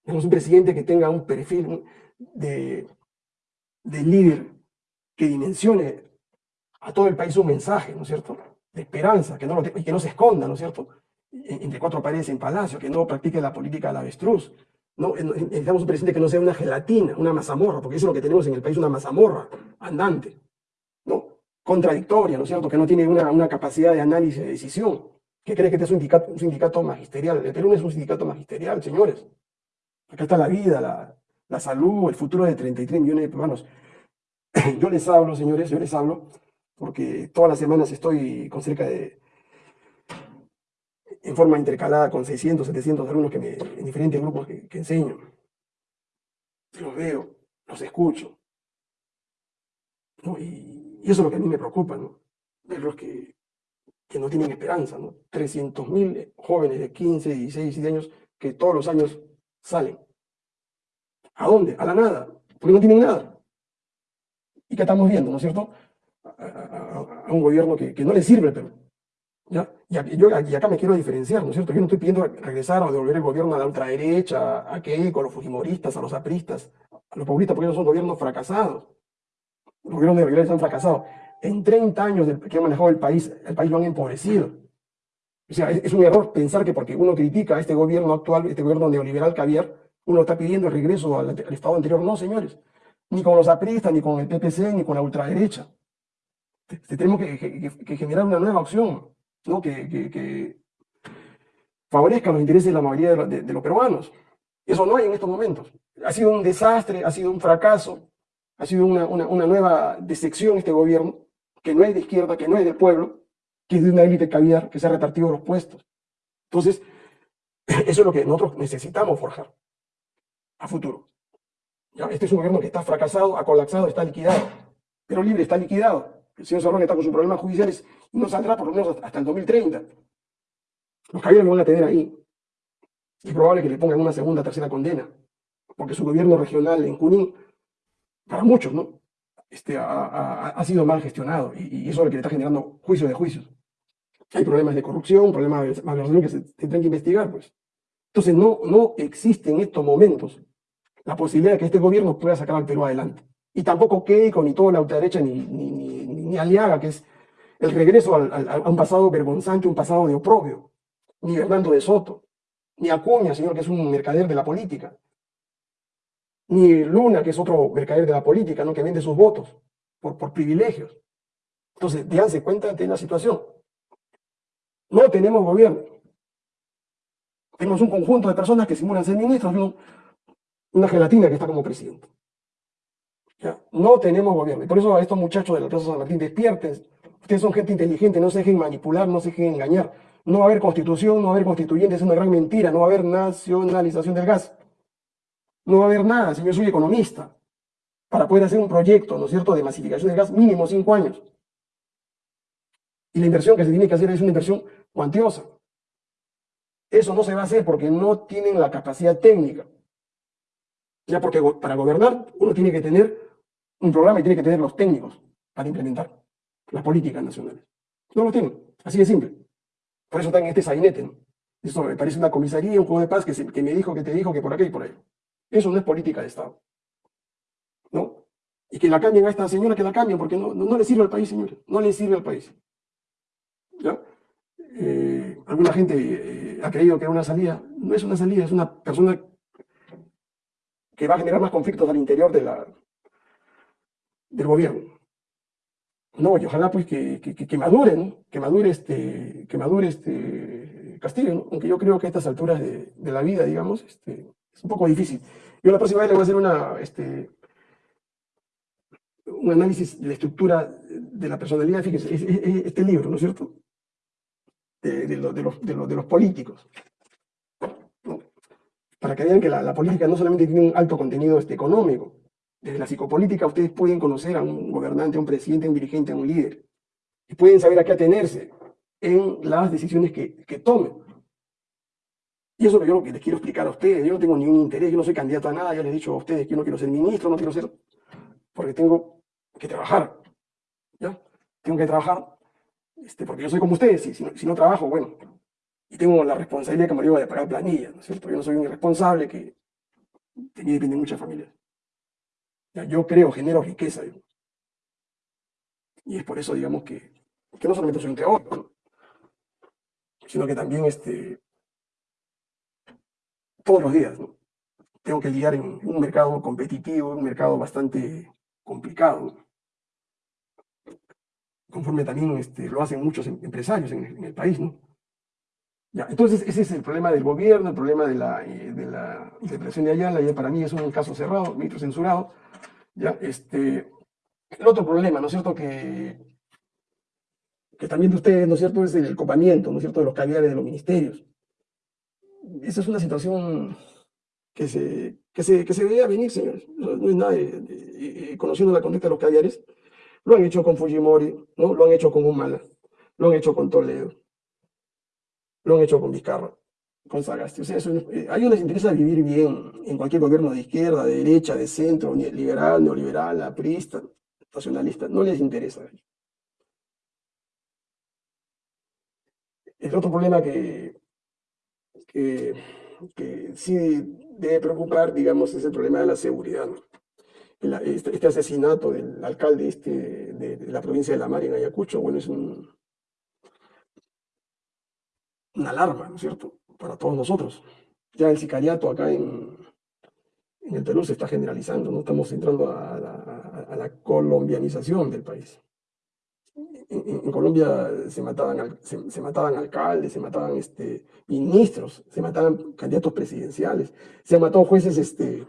Tenemos un presidente que tenga un perfil de, de líder que dimensione a todo el país un mensaje, ¿no es cierto? De esperanza, que no, y que no se esconda, ¿no es cierto? Entre cuatro paredes en palacio, que no practique la política del avestruz, no, necesitamos un presidente que no sea una gelatina, una mazamorra, porque eso es lo que tenemos en el país, una mazamorra andante, ¿no? Contradictoria, ¿no es cierto? Que no tiene una, una capacidad de análisis de decisión. ¿Qué cree que este es un sindicato, un sindicato magisterial? El Perú no es un sindicato magisterial, señores. Acá está la vida, la, la salud, el futuro de 33 millones de peruanos. Yo les hablo, señores, yo les hablo, porque todas las semanas estoy con cerca de en forma intercalada con 600, 700 alumnos que en diferentes grupos que, enseño. Los veo, los escucho. Y, eso es lo que a mí me preocupa, ¿no? Verlos que, que no tienen esperanza, ¿no? 300.000 jóvenes de 15, 16, 17 años que todos los años salen. ¿A dónde? A la nada, porque no tienen nada. ¿Y qué estamos viendo, no es cierto? A, un gobierno que, no le sirve pero ¿Ya? Y, yo, acá me quiero diferenciar, ¿no es cierto? Yo no estoy pidiendo regresar o devolver el gobierno a la ultraderecha, a Keiko, a los fujimoristas, a los apristas, a los populistas, porque ellos son gobiernos fracasados. Los gobiernos de neoliberales han fracasado. En 30 años que han manejado el país, el país lo han empobrecido. O sea, es, un error pensar que porque uno critica a este gobierno actual, este gobierno neoliberal caviar, uno está pidiendo el regreso al, estado anterior. No, señores. Ni con los apristas, ni con el PPC, ni con la ultraderecha. Tenemos que generar una nueva opción ¿no? que, que, que favorezcan los intereses de la mayoría de, los peruanos. Eso no hay en estos momentos. Ha sido un desastre, ha sido un fracaso, ha sido una, nueva decepción este gobierno, que no es de izquierda, que no es del pueblo, que es de una élite caviar, que se ha repartido los puestos. Entonces, eso es lo que nosotros necesitamos forjar a futuro. ¿Ya? Este es un gobierno que está fracasado, ha colapsado, está liquidado. Pero libre está liquidado. El señor Cerrón está con sus problemas judiciales y no saldrá por lo menos hasta el 2030. Los caballeros lo van a tener ahí. Es probable que le pongan una segunda, tercera condena, porque su gobierno regional en Junín, para muchos, ¿no? Este, ha, sido mal gestionado y, eso es lo que le está generando juicio de juicios. Hay problemas de corrupción, problemas de malversación que se tendrán que investigar, pues. Entonces no, no existe en estos momentos la posibilidad de que este gobierno pueda sacar al Perú adelante. Y tampoco Keiko, ni toda la ultraderecha, ni, ni, ni Aliaga, que es el regreso a un pasado vergonzante, un pasado de oprobio ni Hernando de Soto, ni Acuña, señor, que es un mercader de la política, ni Luna, que es otro mercader de la política, ¿no? que vende sus votos por, por privilegios. Entonces, déjense cuenta de la situación. No tenemos gobierno. Tenemos un conjunto de personas que simulan ser ministros una gelatina que está como presidente. No tenemos gobierno. Y por eso a estos muchachos de la Plaza San Martín, despierten. Ustedes son gente inteligente, no se dejen manipular, no se dejen engañar. No va a haber constitución, no va a haber constituyentes, es una gran mentira, no va a haber nacionalización del gas. No va a haber nada, si yo soy economista, para poder hacer un proyecto, ¿no es cierto?, de masificación del gas mínimo cinco años. Y la inversión que se tiene que hacer es una inversión cuantiosa. Eso no se va a hacer porque no tienen la capacidad técnica. Ya porque para gobernar uno tiene que tener un programa y tiene que tener los técnicos para implementar las políticas nacionales. No lo tienen, así de simple. Por eso están en este sainete. Eso me parece una comisaría, un juego de paz que, que me dijo, que te dijo, que por aquí y por ahí. Eso no es política de Estado. ¿No? Y que la cambien a esta señora, que la cambien, porque no, no, le sirve al país, señores. No le sirve al país. ¿Ya? Eh, alguna gente eh, ha creído que era una salida. No es una salida, es una persona que va a generar más conflictos al interior de la, del gobierno. No, y ojalá pues que, que, que madure. Que madure este, que madure este Castillo. Aunque yo creo que a estas alturas de, la vida, digamos, este, es un poco difícil. Yo la próxima vez le voy a hacer una, este, un análisis de la estructura de la personalidad, fíjese, este libro, ¿no es cierto? De, de, de, los, de, los, políticos. Para que vean que la, la, política no solamente tiene un alto contenido este, económico, desde la psicopolítica ustedes pueden conocer a un gobernante, a un presidente, a un dirigente, a un líder. Y pueden saber a qué atenerse en las decisiones que, que tomen. Y eso es lo que les quiero explicar a ustedes. Yo no tengo ningún interés, yo no soy candidato a nada. Ya les he dicho a ustedes que yo no quiero ser ministro, no quiero ser... Porque tengo que trabajar. ¿Ya? Tengo que trabajar este, porque yo soy como ustedes. Si, si, no, trabajo, bueno. Y tengo la responsabilidad que me lleva de pagar planilla, ¿no es cierto? Yo no soy un irresponsable que de mí dependen muchas familias. Yo creo, genero riqueza. Y es por eso, digamos, que, que no solamente soy un teórico, sino que también este, todos los días tengo que lidiar en un mercado competitivo, un mercado bastante complicado, conforme también este, lo hacen muchos em, empresarios en, el país. ¿no? Entonces, ese es el problema del gobierno, el problema de la, eh, de la interpretación de Ayala, para mí es un caso cerrado, ministro censurado, ¿ya? Este, el otro problema, ¿no es cierto?, que, que también de ustedes, ¿no es cierto?, es el copamiento, ¿no es cierto?, de los caviares de los ministerios. Esa es una situación que se, que se, que se veía venir, señores. No es nada de, conociendo la conducta de los caviares. Lo han hecho con Fujimori, ¿no? Lo han hecho con Humala, lo han hecho con Toledo, lo han hecho con Vizcarra con Sagasti. O sea, eh, a ellos les interesa vivir bien en cualquier gobierno de izquierda, de derecha, de centro, liberal, neoliberal, aprista, nacionalista. No les interesa. El otro problema que, que, sí debe preocupar, digamos, es el problema de la seguridad. Este, este, asesinato del alcalde este, de, de, la provincia de La Mar en Ayacucho, bueno, es un, una alarma, ¿no es cierto? Para todos nosotros. Ya el sicariato acá en, en el Perú se está generalizando, ¿no? Estamos entrando a la, colombianización del país. En, Colombia se mataban, se, mataban alcaldes, se mataban este, ministros, se mataban candidatos presidenciales, se han matado jueces este,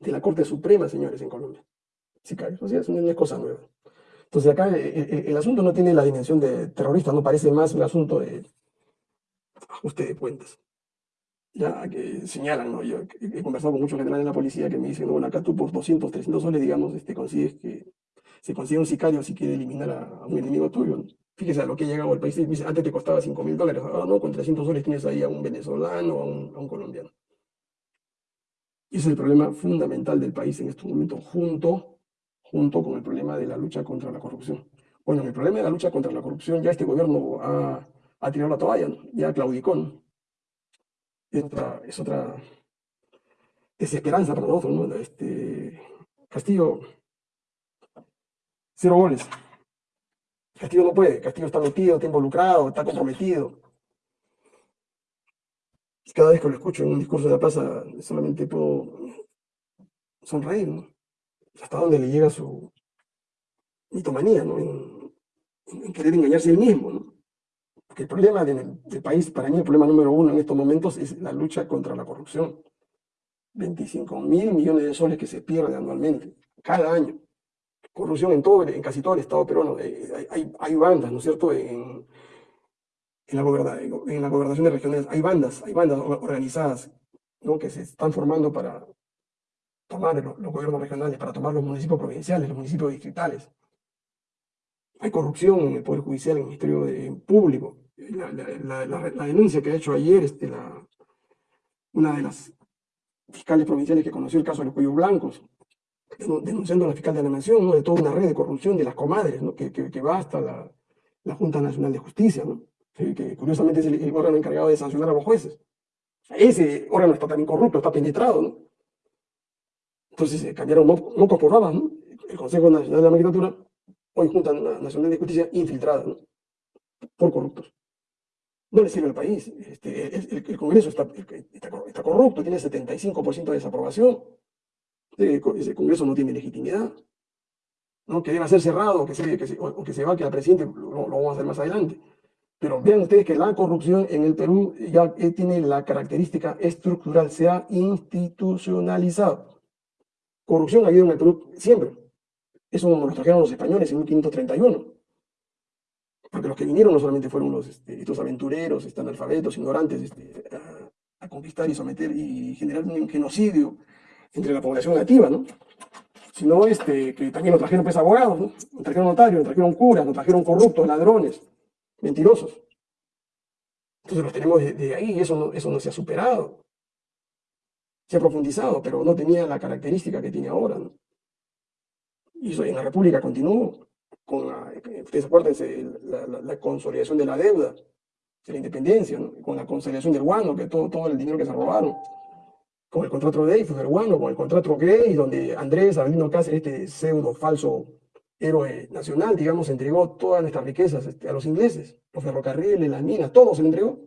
de la Corte Suprema, señores, en Colombia. Sicarios, o sea, es cosa nueva. Entonces acá eh, eh, el, asunto no tiene la dimensión de terrorista, no parece más un asunto de ajuste de cuentas. Ya que señalan, ¿no? Yo he conversado con muchos generales de la policía que me dicen, bueno, acá tú por 200, 300 soles, digamos, este, consigues que se consiga un sicario si quiere eliminar a, un enemigo tuyo. Fíjese a lo que ha llegado al país. Dice, antes te costaba 5 mil dólares, ahora no, con 300 soles tienes ahí a un venezolano o a un, colombiano. Y ese es el problema fundamental del país en estos momentos, junto, junto con el problema de la lucha contra la corrupción. Bueno, el problema de la lucha contra la corrupción, ya este gobierno ha, ha tirado la toalla, ya claudicó. Es otra, es otra desesperanza para nosotros. ¿no? Este, Castillo, cero goles. Castillo no puede, Castillo está metido, está involucrado, está comprometido. Cada vez que lo escucho en un discurso de la plaza, solamente puedo sonreír, ¿no? Hasta dónde le llega su mitomanía, ¿no? En, querer engañarse él mismo, ¿no? El problema del, país, para mí el problema número uno en estos momentos es la lucha contra la corrupción. 25 mil millones de soles que se pierden anualmente, cada año corrupción en, todo, en casi todo el Estado peruano. Eh, hay, bandas, ¿no es cierto?, en, en, la en la gobernación de regiones. Hay bandas, hay bandas organizadas ¿no? que se están formando para tomar los, gobiernos regionales, para tomar los municipios provinciales, los municipios distritales. Hay corrupción en el Poder Judicial, en el Ministerio Público. La, denuncia que ha hecho ayer este, una de las fiscales provinciales que conoció el caso de los cuellos blancos, denunciando a la fiscal de la Nación, de toda una red de corrupción de las comadres, que, que, va hasta la, Junta Nacional de Justicia, que curiosamente es el, órgano encargado de sancionar a los jueces. Ese órgano está también corrupto, está penetrado. ¿no? Entonces se cambiaron mocos por babas. ¿no? El Consejo Nacional de la Magistratura, hoy Junta Nacional de Justicia, infiltrada ¿no? por corruptos. No le sirve al país. Este, el, Congreso está, está, corrupto, tiene 75% de desaprobación ese Congreso no tiene legitimidad, ¿no? que debe ser cerrado que se, que se, o, que se va, que al presidente lo, vamos a hacer más adelante. Pero vean ustedes que la corrupción en el Perú ya eh, tiene la característica estructural, se ha institucionalizado. Corrupción ha habido en el Perú siempre. Eso nos lo trajeron los españoles en 1531. Porque los que vinieron no solamente fueron los, este, estos aventureros, están analfabetos, ignorantes, este, a, conquistar y someter y generar un genocidio entre la población nativa, ¿no? Sino este, que también nos trajeron pues abogados, ¿no? Nos trajeron notarios, nos trajeron curas, nos trajeron corruptos, ladrones, mentirosos. Entonces los tenemos de, ahí eso no, eso no se ha superado. Se ha profundizado, pero no tenía la característica que tiene ahora. Y eso en la República continuó con la, ustedes acuérdense, la, la, consolidación de la deuda, de la independencia, con la consolidación del guano, que todo, todo el dinero que se robaron. Con el contrato de fue peruano, con el contrato Grey, donde Andrés Avelino Cáceres, este pseudo falso héroe nacional, digamos, entregó todas nuestras riquezas este, a los ingleses, los ferrocarriles, las minas, todo se le entregó.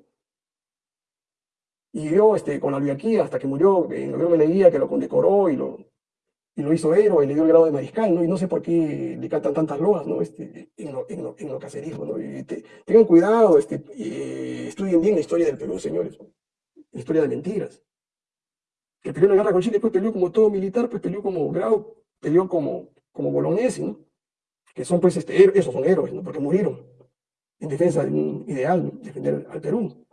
Y vivió este, con la oligarquía hasta que murió, el gobierno de Leguía, que lo condecoró y lo, y lo hizo héroe, y le dio el grado de mariscal, ¿no? Y no sé por qué le cantan tantas loas, ¿no? Este, en, lo, en, lo, en lo cacerismo, ¿no? tengan cuidado, este, eh, estudien bien la historia del Perú, señores. La historia de mentiras que peleó la guerra con Chile, después peleó como todo militar, pues peleó como Grau, peleó como, como ¿no? Que son pues, este, esos son héroes, ¿no? Porque murieron en defensa de un ideal, defender al Perú.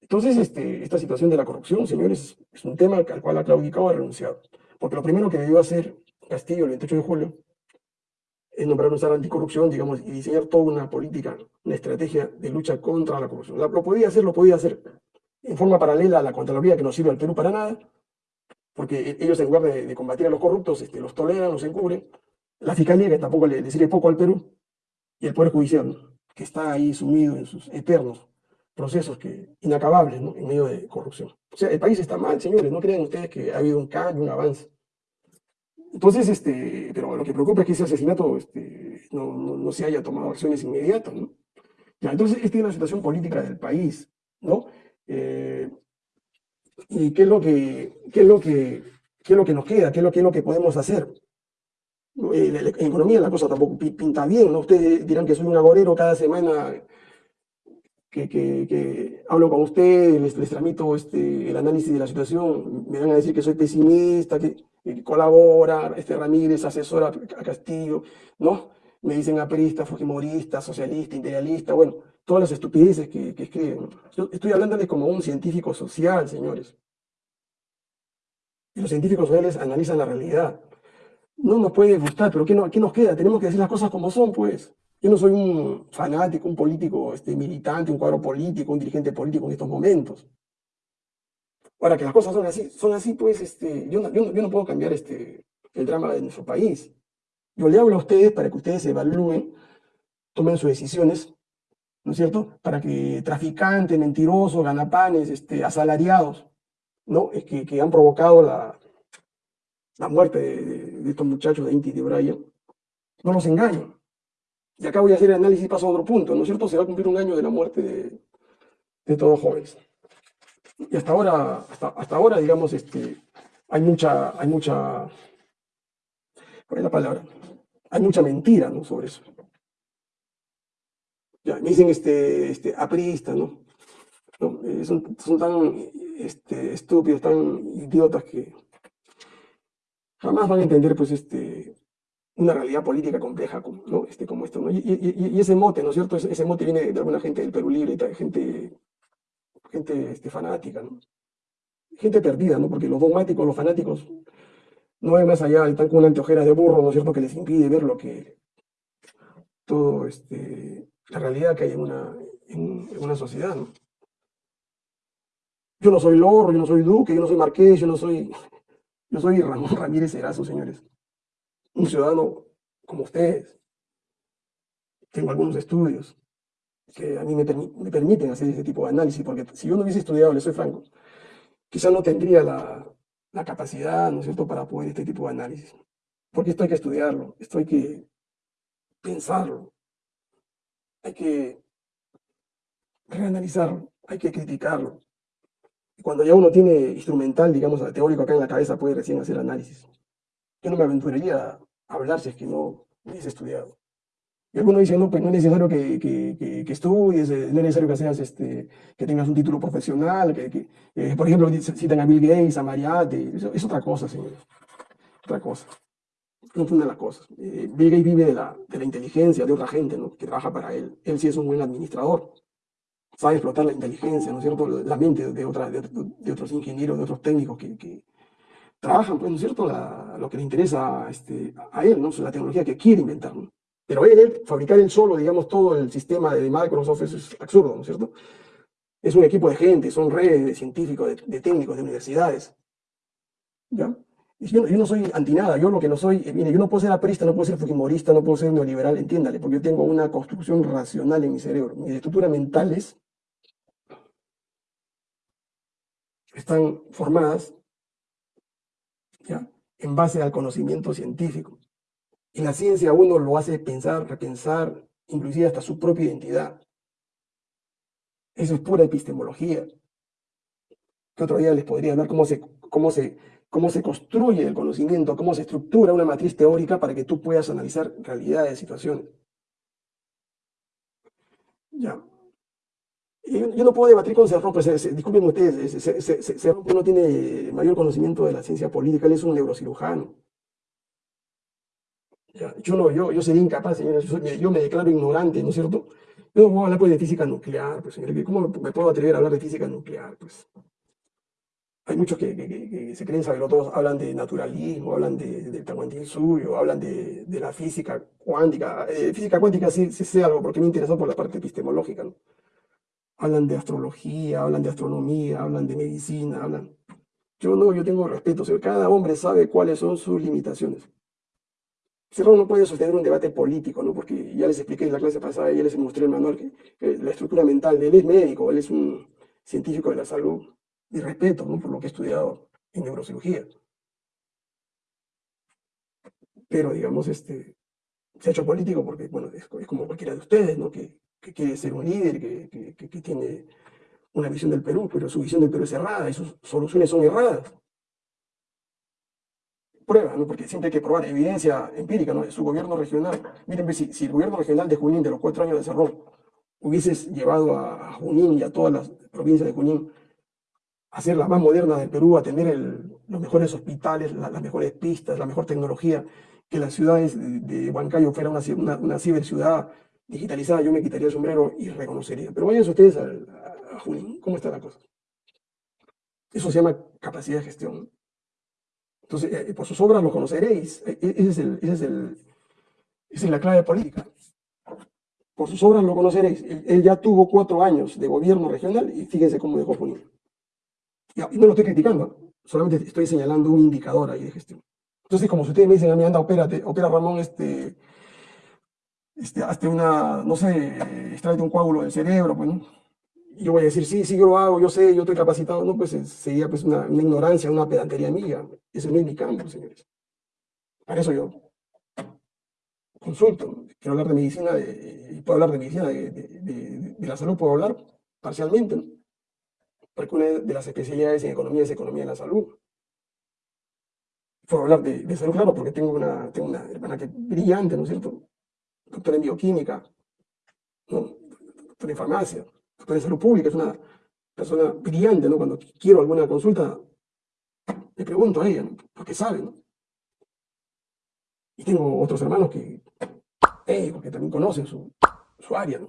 Entonces, este, esta situación de la corrupción, señores, es un tema al cual ha claudicado ha renunciado. Porque lo primero que debió hacer Castillo el 28 de julio es nombrar un SAR anticorrupción, digamos, y diseñar toda una política, una estrategia de lucha contra la corrupción. lo podía hacer, lo podía hacer en forma paralela a la Contraloría que no sirve al Perú para nada, porque e-, ellos en lugar de, combatir a los corruptos, este, los toleran, los encubren, la Fiscalía que tampoco le, sirve poco al Perú, y el Poder Judicial, que está ahí sumido en sus eternos procesos que, inacabables en medio de corrupción. O sea, el país está mal, señores, no crean ustedes que ha habido un cambio, un avance. Entonces, este, pero lo que preocupa es que ese asesinato este, no, no, se haya tomado acciones inmediatas. ¿no? Ya, entonces, esta es la situación política del país. ¿no? Eh, ¿Y qué es, lo que, qué, es lo que, qué es lo que nos queda? ¿Qué es lo, qué es lo que podemos hacer? En economía la cosa tampoco pinta bien, ¿no? Ustedes dirán que soy un agorero cada semana que, que, hablo con ustedes, les, les tramito este, el análisis de la situación, me van a decir que soy pesimista, que eh, colabora, este Ramírez asesora a Castillo, ¿no? Me dicen aprista, fujimorista, socialista, imperialista, bueno, todas las estupideces que, que escriben. Yo estoy hablándoles como un científico social, señores. Y los científicos sociales analizan la realidad. No nos puede gustar, pero ¿qué, no, ¿qué nos queda? Tenemos que decir las cosas como son, pues. Yo no soy un fanático, un político este, militante, un cuadro político, un dirigente político en estos momentos. Ahora, que las cosas son así, son así, pues este, yo, no, yo, no, yo no puedo cambiar este, el drama de nuestro país. Yo le hablo a ustedes para que ustedes evalúen, tomen sus decisiones, ¿no es cierto? Para que traficantes, mentirosos, ganapanes, este, asalariados, ¿no? Es que, que han provocado la, la muerte de, estos muchachos de Inti y de Brian, no los engañen. Y acá voy a hacer el análisis y paso a otro punto, ¿no es cierto? Se va a cumplir un año de la muerte de, de todos jóvenes. Y hasta ahora, hasta, hasta ahora, digamos, este, hay mucha, hay mucha, ¿cuál es la palabra? Hay mucha mentira, ¿no? Sobre eso. Ya, me dicen, este, este, apristas, ¿no? Eh, son, tan este, estúpidos, tan idiotas que jamás van a entender, pues, este, una realidad política compleja como, ¿no? este, como esto. y, ese mote, ¿no es cierto? Ese, mote viene de alguna gente del Perú Libre, gente, gente este, fanática, gente perdida, ¿no? porque los dogmáticos, los fanáticos, no ven más allá, están con una anteojera de burro, ¿no es cierto?, que les impide ver lo que, todo, este, la realidad que hay en una, sociedad. Yo no soy Lorro, yo no soy Duque, yo no soy Marqués, yo no soy, yo soy Ramón Ramírez Erazo, señores un ciudadano como ustedes. Tengo algunos estudios que a mí me, me, permiten hacer ese tipo de análisis, porque si yo no hubiese estudiado, le soy franco, quizá no tendría la, la capacidad, ¿no es cierto?, para poder este tipo de análisis. Porque esto hay que estudiarlo, esto hay que pensarlo, hay que reanalizarlo, hay que criticarlo. Y cuando ya uno tiene instrumental, digamos, teórico acá en la cabeza, puede recién hacer análisis. Yo no me aventuraría a hablar si es que no hubiese estudiado. Y algunos dicen, no, pues no es necesario que, que, estudies, eh, no es necesario que, seas, este, que tengas un título profesional, que, eh, por ejemplo, citan a Bill Gates, a Mariette, eso, es otra cosa, señores. Otra cosa. Confunden las cosas. Eh, Bill Gates vive de la, de la inteligencia de otra gente, ¿no? Que trabaja para él. Él sí es un buen administrador. Sabe explotar la inteligencia, ¿no es cierto? La mente de, otra, de, otros ingenieros, de otros técnicos que, trabajan, pues, ¿no es cierto?, lo que le interesa este, a él, ¿no? La tecnología que quiere inventar, ¿no? Pero él, fabricar él solo, digamos, todo el sistema de Microsoft es absurdo, ¿no es cierto? Es un equipo de gente, son redes de científicos, de, técnicos, de universidades. ¿Ya? Yo, no soy anti nada, yo lo que no soy, eh, mire, yo no puedo ser aprista, no puedo ser fujimorista, no puedo ser neoliberal, entiéndale, porque yo tengo una construcción racional en mi cerebro. Mis estructuras mentales están formadas ¿ya? en base al conocimiento científico. Y la ciencia uno lo hace pensar, repensar, inclusive hasta su propia identidad. Eso es pura epistemología. Que otro día les podría hablar cómo se, cómo se, cómo se construye el conocimiento, cómo se estructura una matriz teórica para que tú puedas analizar realidades, situaciones. Ya. Yo, no puedo debatir con Cerrón, pues disculpen ustedes, Cerrón no tiene mayor conocimiento de la ciencia política, él es un neurocirujano. Yo no, yo, yo sería incapaz, señores, yo, me declaro ignorante, ¿no es cierto? Yo no puedo hablar pues, de física nuclear, pues, señores, ¿cómo me puedo atrever a hablar de física nuclear? Pues? Hay muchos que, que, que, se creen saberlo todos, hablan de naturalismo, hablan de, del suyo, hablan de, de, la física cuántica. Eh, física cuántica sí, sé algo porque me interesó por la parte epistemológica, hablan de astrología, hablan de astronomía, hablan de medicina, hablan... Yo no, yo tengo respeto, o cada hombre sabe cuáles son sus limitaciones. Cerrón no puede sostener un debate político, ¿no? porque ya les expliqué en la clase pasada, ya les mostré el manual, que, que la estructura mental de él es médico, él es un científico de la salud, y respeto ¿no? por lo que he estudiado en neurocirugía. Pero, digamos, este, se ha hecho político porque, bueno, es, como cualquiera de ustedes, ¿no? que quiere ser un líder, que, que, tiene una visión del Perú, pero su visión del Perú es errada y sus soluciones son erradas. Prueba, ¿no? porque siempre hay que probar evidencia empírica ¿no? de su gobierno regional. Miren, pues, si, el gobierno regional de Junín, de los cuatro años de Cerrón, hubieses llevado a Junín y a todas las provincias de Junín hacer la más moderna del Perú, a tener los mejores hospitales, la- las mejores pistas, la mejor tecnología, que las ciudades de, Huancayo fuera una, una, una ciberciudad digitalizada, yo me quitaría el sombrero y reconocería. Pero vayan ustedes a, a Junín, ¿cómo está la cosa? Eso se llama capacidad de gestión. Entonces, eh, por sus obras lo conoceréis. E- e- Ese es ese es esa la clave política. Por sus obras lo conoceréis. Él, ya tuvo cuatro años de gobierno regional y fíjense cómo dejó Junín. Y, no lo estoy criticando, solamente estoy señalando un indicador ahí de gestión. Entonces, como si ustedes me dicen a mí, anda, opérate, opera Ramón, este, este, hazte una, no sé, extrae un coágulo del cerebro, pues, ¿no? Yo voy a decir, sí, sí, yo lo hago, yo sé, yo estoy capacitado. No, pues eh, sería pues una, una ignorancia, una pedantería mía. Ese no es mi campo, señores. Para eso yo consulto. Quiero hablar de medicina, de- y puedo hablar de medicina, de, de- la salud puedo hablar parcialmente, ¿no? Porque una de las especialidades en economía es economía de la salud. Puedo hablar de, de salud, claro, porque tengo una, tengo una hermana que es brillante, ¿no es cierto? Doctora en bioquímica, ¿no? Doctora en farmacia, salud pública, es una persona brillante, ¿no? Cuando quiero alguna consulta, le pregunto a ella, ¿no? Porque sabe, ¿no? Y tengo otros hermanos que, médicos, que también conocen su, su área, ¿no?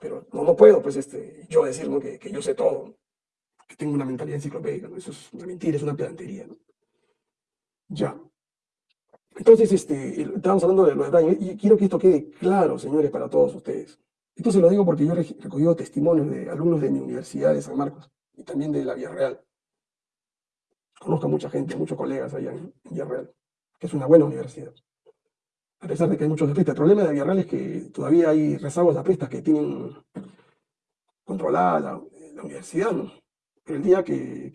Pero no, no puedo, pues, este, yo decir. Que, yo sé todo, que tengo una mentalidad enciclopédica, ¿no? Eso es una mentira, es una pedantería, ¿no? Ya. Entonces, este, estábamos hablando de lo de Brian, y quiero que esto quede claro, señores, para todos ustedes. Esto se lo digo porque yo he recogido testimonios de alumnos de mi universidad de San Marcos y también de la Vía Real. Conozco a mucha gente, muchos colegas allá en en Vía Real, que es una buena universidad. A pesar de que hay muchos apristas. El problema de Vía Real es que todavía hay rezagos de apristas que tienen controlada la, la universidad. Pero el día que,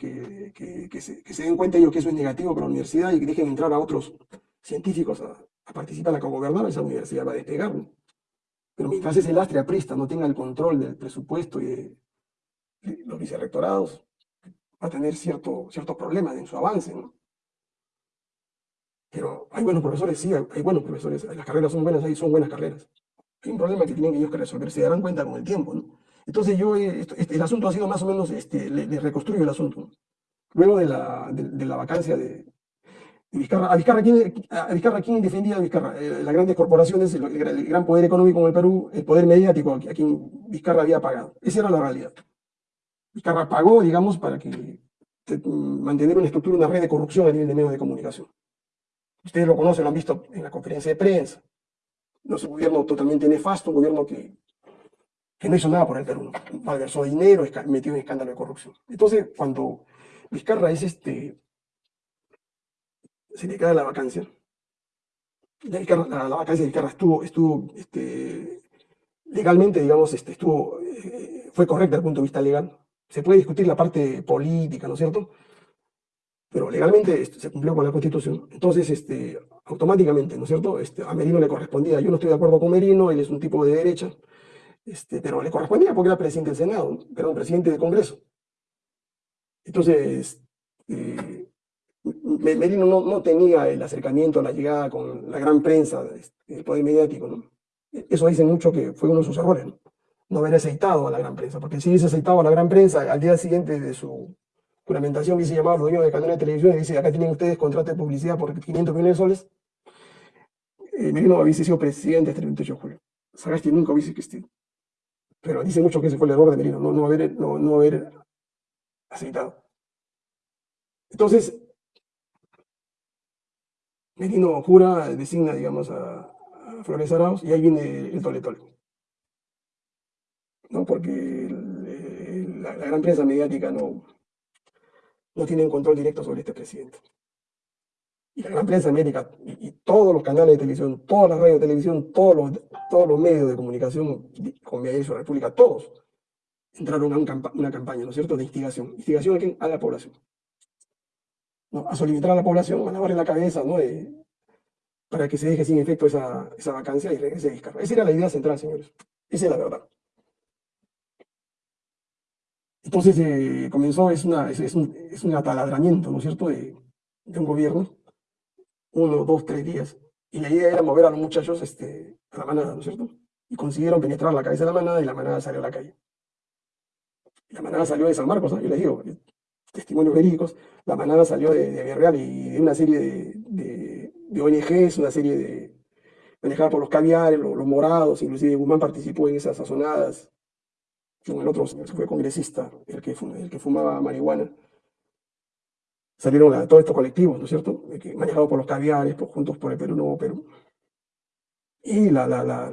se, den cuenta ellos que eso es negativo para la universidad y que dejen entrar a otros científicos a, a participar, a cogobernar, esa universidad va a despegar. Pero mientras ese lastre aprista no tenga el control del presupuesto y de, los vicerrectorados, va a tener cierto, ciertos problemas en su avance, ¿no? Pero hay buenos profesores, sí, hay, buenos profesores, las carreras son buenas, ahí son buenas carreras. Hay un problema que tienen ellos que resolver, se darán cuenta con el tiempo, ¿no? Entonces yo, eh, este, el asunto ha sido más o menos, este, le, reconstruyo el asunto. Luego de la, de, la vacancia de Vizcarra, ¿a Vizcarra quién, a quién defendía a Vizcarra? Eh, las grandes corporaciones, el, gran- poder económico en el Perú, el poder mediático a, quien Vizcarra había pagado. Esa era la realidad. Vizcarra pagó, digamos, para que te- mantener una estructura, una red de corrupción a nivel de medios de comunicación. Ustedes lo conocen, lo han visto en la conferencia de prensa. No es un gobierno totalmente nefasto, un gobierno que, que no hizo nada por el Perú. Malversó dinero, metió en escándalo de corrupción. Entonces, cuando Vizcarra es este, se le cae la vacancia, la, la- vacancia de Vizcarra estuvo, estuvo este, legalmente, digamos, este, estuvo, eh, fue correcta desde el punto de vista legal. Se puede discutir la parte política, ¿no es cierto? Pero legalmente este, se cumplió con la Constitución. Entonces, este, automáticamente, ¿no es cierto? Este, a Merino le correspondía. Yo no estoy de acuerdo con Merino, él es un tipo de derecha, este, pero le correspondía porque era presidente del Senado, perdón, presidente del Congreso. Entonces, Me- Merino no, no tenía el acercamiento, la llegada con la gran prensa, el poder mediático. Eso dice mucho que fue uno de sus errores, ¿no? No haber aceitado a la gran prensa, porque si hubiese aceitado a la gran prensa, al día siguiente de su juramentación hubiese llamado a los dueños de canales de televisión y dice, acá tienen ustedes contrato de publicidad por 500 millones de soles, eh, Merino hubiese sido presidente hasta el 28 de julio. Sagasti nunca hubiese existido. Pero dice mucho que ese fue el error de Merino, no, no haber, no, no haber aceitado. Entonces, Merino jura, designa, digamos, a, Flores Arauz y ahí viene el tole tole. ¿No? Porque la, gran prensa mediática no, no tiene control directo sobre este presidente. Y la gran prensa mediática y, todos los canales de televisión, todas las radios de televisión, todos los, todos los medios de comunicación con Media la República, todos entraron a una campaña, ¿no es cierto?, de instigación. ¿Instigación? A la población. ¿No? A soliviantar a la población, a lavarle la cabeza, ¿no? De- para que se deje sin efecto esa, esa vacancia y regrese Vizcarra. Esa era la idea central, señores. Esa es la verdad. Entonces eh, comenzó, es, una, es, es un, es un ataladramiento, ¿no es cierto?, de, de un gobierno, uno, dos, tres días. Y la idea era mover a los muchachos este, a la manada, ¿no es cierto? Y consiguieron penetrar la cabeza de la manada y la manada salió a la calle. La manada salió de San Marcos, ¿no? Yo les digo, testimonios verídicos, la manada salió de, de Villarreal y de una serie de, de, ONGs, una serie de manejada por los caviares, los, los morados, inclusive Guzmán participó en esas sazonadas, con el otro señor que fue congresista, el que, el que fumaba marihuana. Salieron todos estos colectivos, ¿no es cierto? Manejados por los caviares, por Juntos por el Perú, Nuevo Perú. Y la, la, la,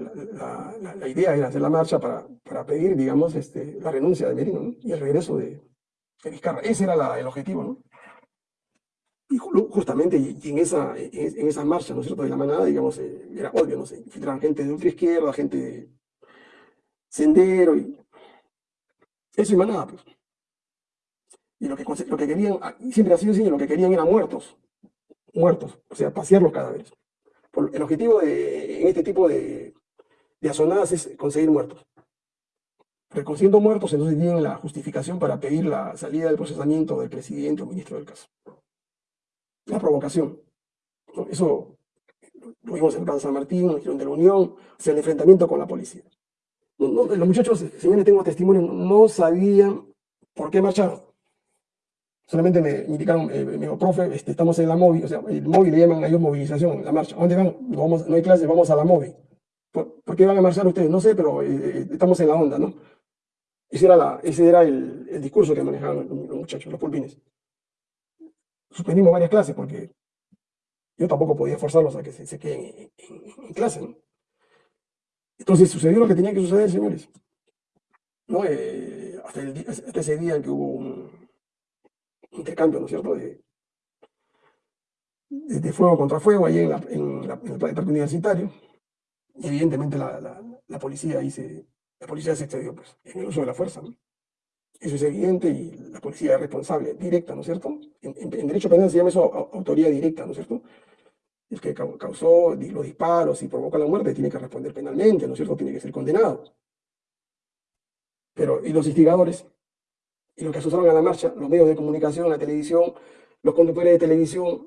la, idea era hacer la marcha para, para pedir, digamos, este, la renuncia de Merino ¿no? y el regreso de, de Vizcarra. Ese era el objetivo, ¿no? Y ju- justamente en esa, en esa marcha, ¿no es cierto?, de la manada, digamos, eh, era obvio, ¿no? Se infiltraban gente de ultraizquierda, gente de sendero, y eso y manada, pues. Y lo que, lo que querían, ah, siempre ha sido así, lo que querían eran muertos, muertos, o sea, pasear los cadáveres. El objetivo de, en este tipo de, de azonadas es conseguir muertos. Reconsiguiendo muertos, entonces tienen la justificación para pedir la salida del procesamiento del presidente o ministro del caso. La provocación. Eso lo vimos en Plaza San Martín, en de la Unión, o sea, el enfrentamiento con la policía. No- no, los muchachos, señores, tengo testimonio, no sabían por qué marcharon. Solamente me indicaron, eh, me dijo, profe, este, estamos en la móvil, o sea, el móvil le llaman a ellos movilización, la marcha. ¿A dónde van? No, vamos, no hay clases, vamos a la móvil. ¿Por, qué van a marchar ustedes? No sé, pero eh, estamos en la onda, ¿no? Ese era, el, discurso que manejaban los, muchachos, los pulpines. Suspendimos varias clases porque yo tampoco podía forzarlos a que se, queden en, clase. Entonces sucedió lo que tenía que suceder, señores. Eh, hasta, ese día en que hubo un intercambio, ¿no es cierto?, de, fuego contra fuego ahí en, el parque universitario. Y evidentemente la, la, la policía ahí se, la policía se excedió pues, en el uso de la fuerza. Eso es evidente y la policía es responsable, directa, ¿no es cierto? En, en- en derecho penal se llama eso au- autoría directa, ¿no es cierto? El que cau- causó los disparos y provoca la muerte tiene que responder penalmente, ¿no es cierto? Tiene que ser condenado. Pero, ¿y los instigadores? Y los que asusaron a la marcha, los medios de comunicación, la televisión, los conductores de televisión,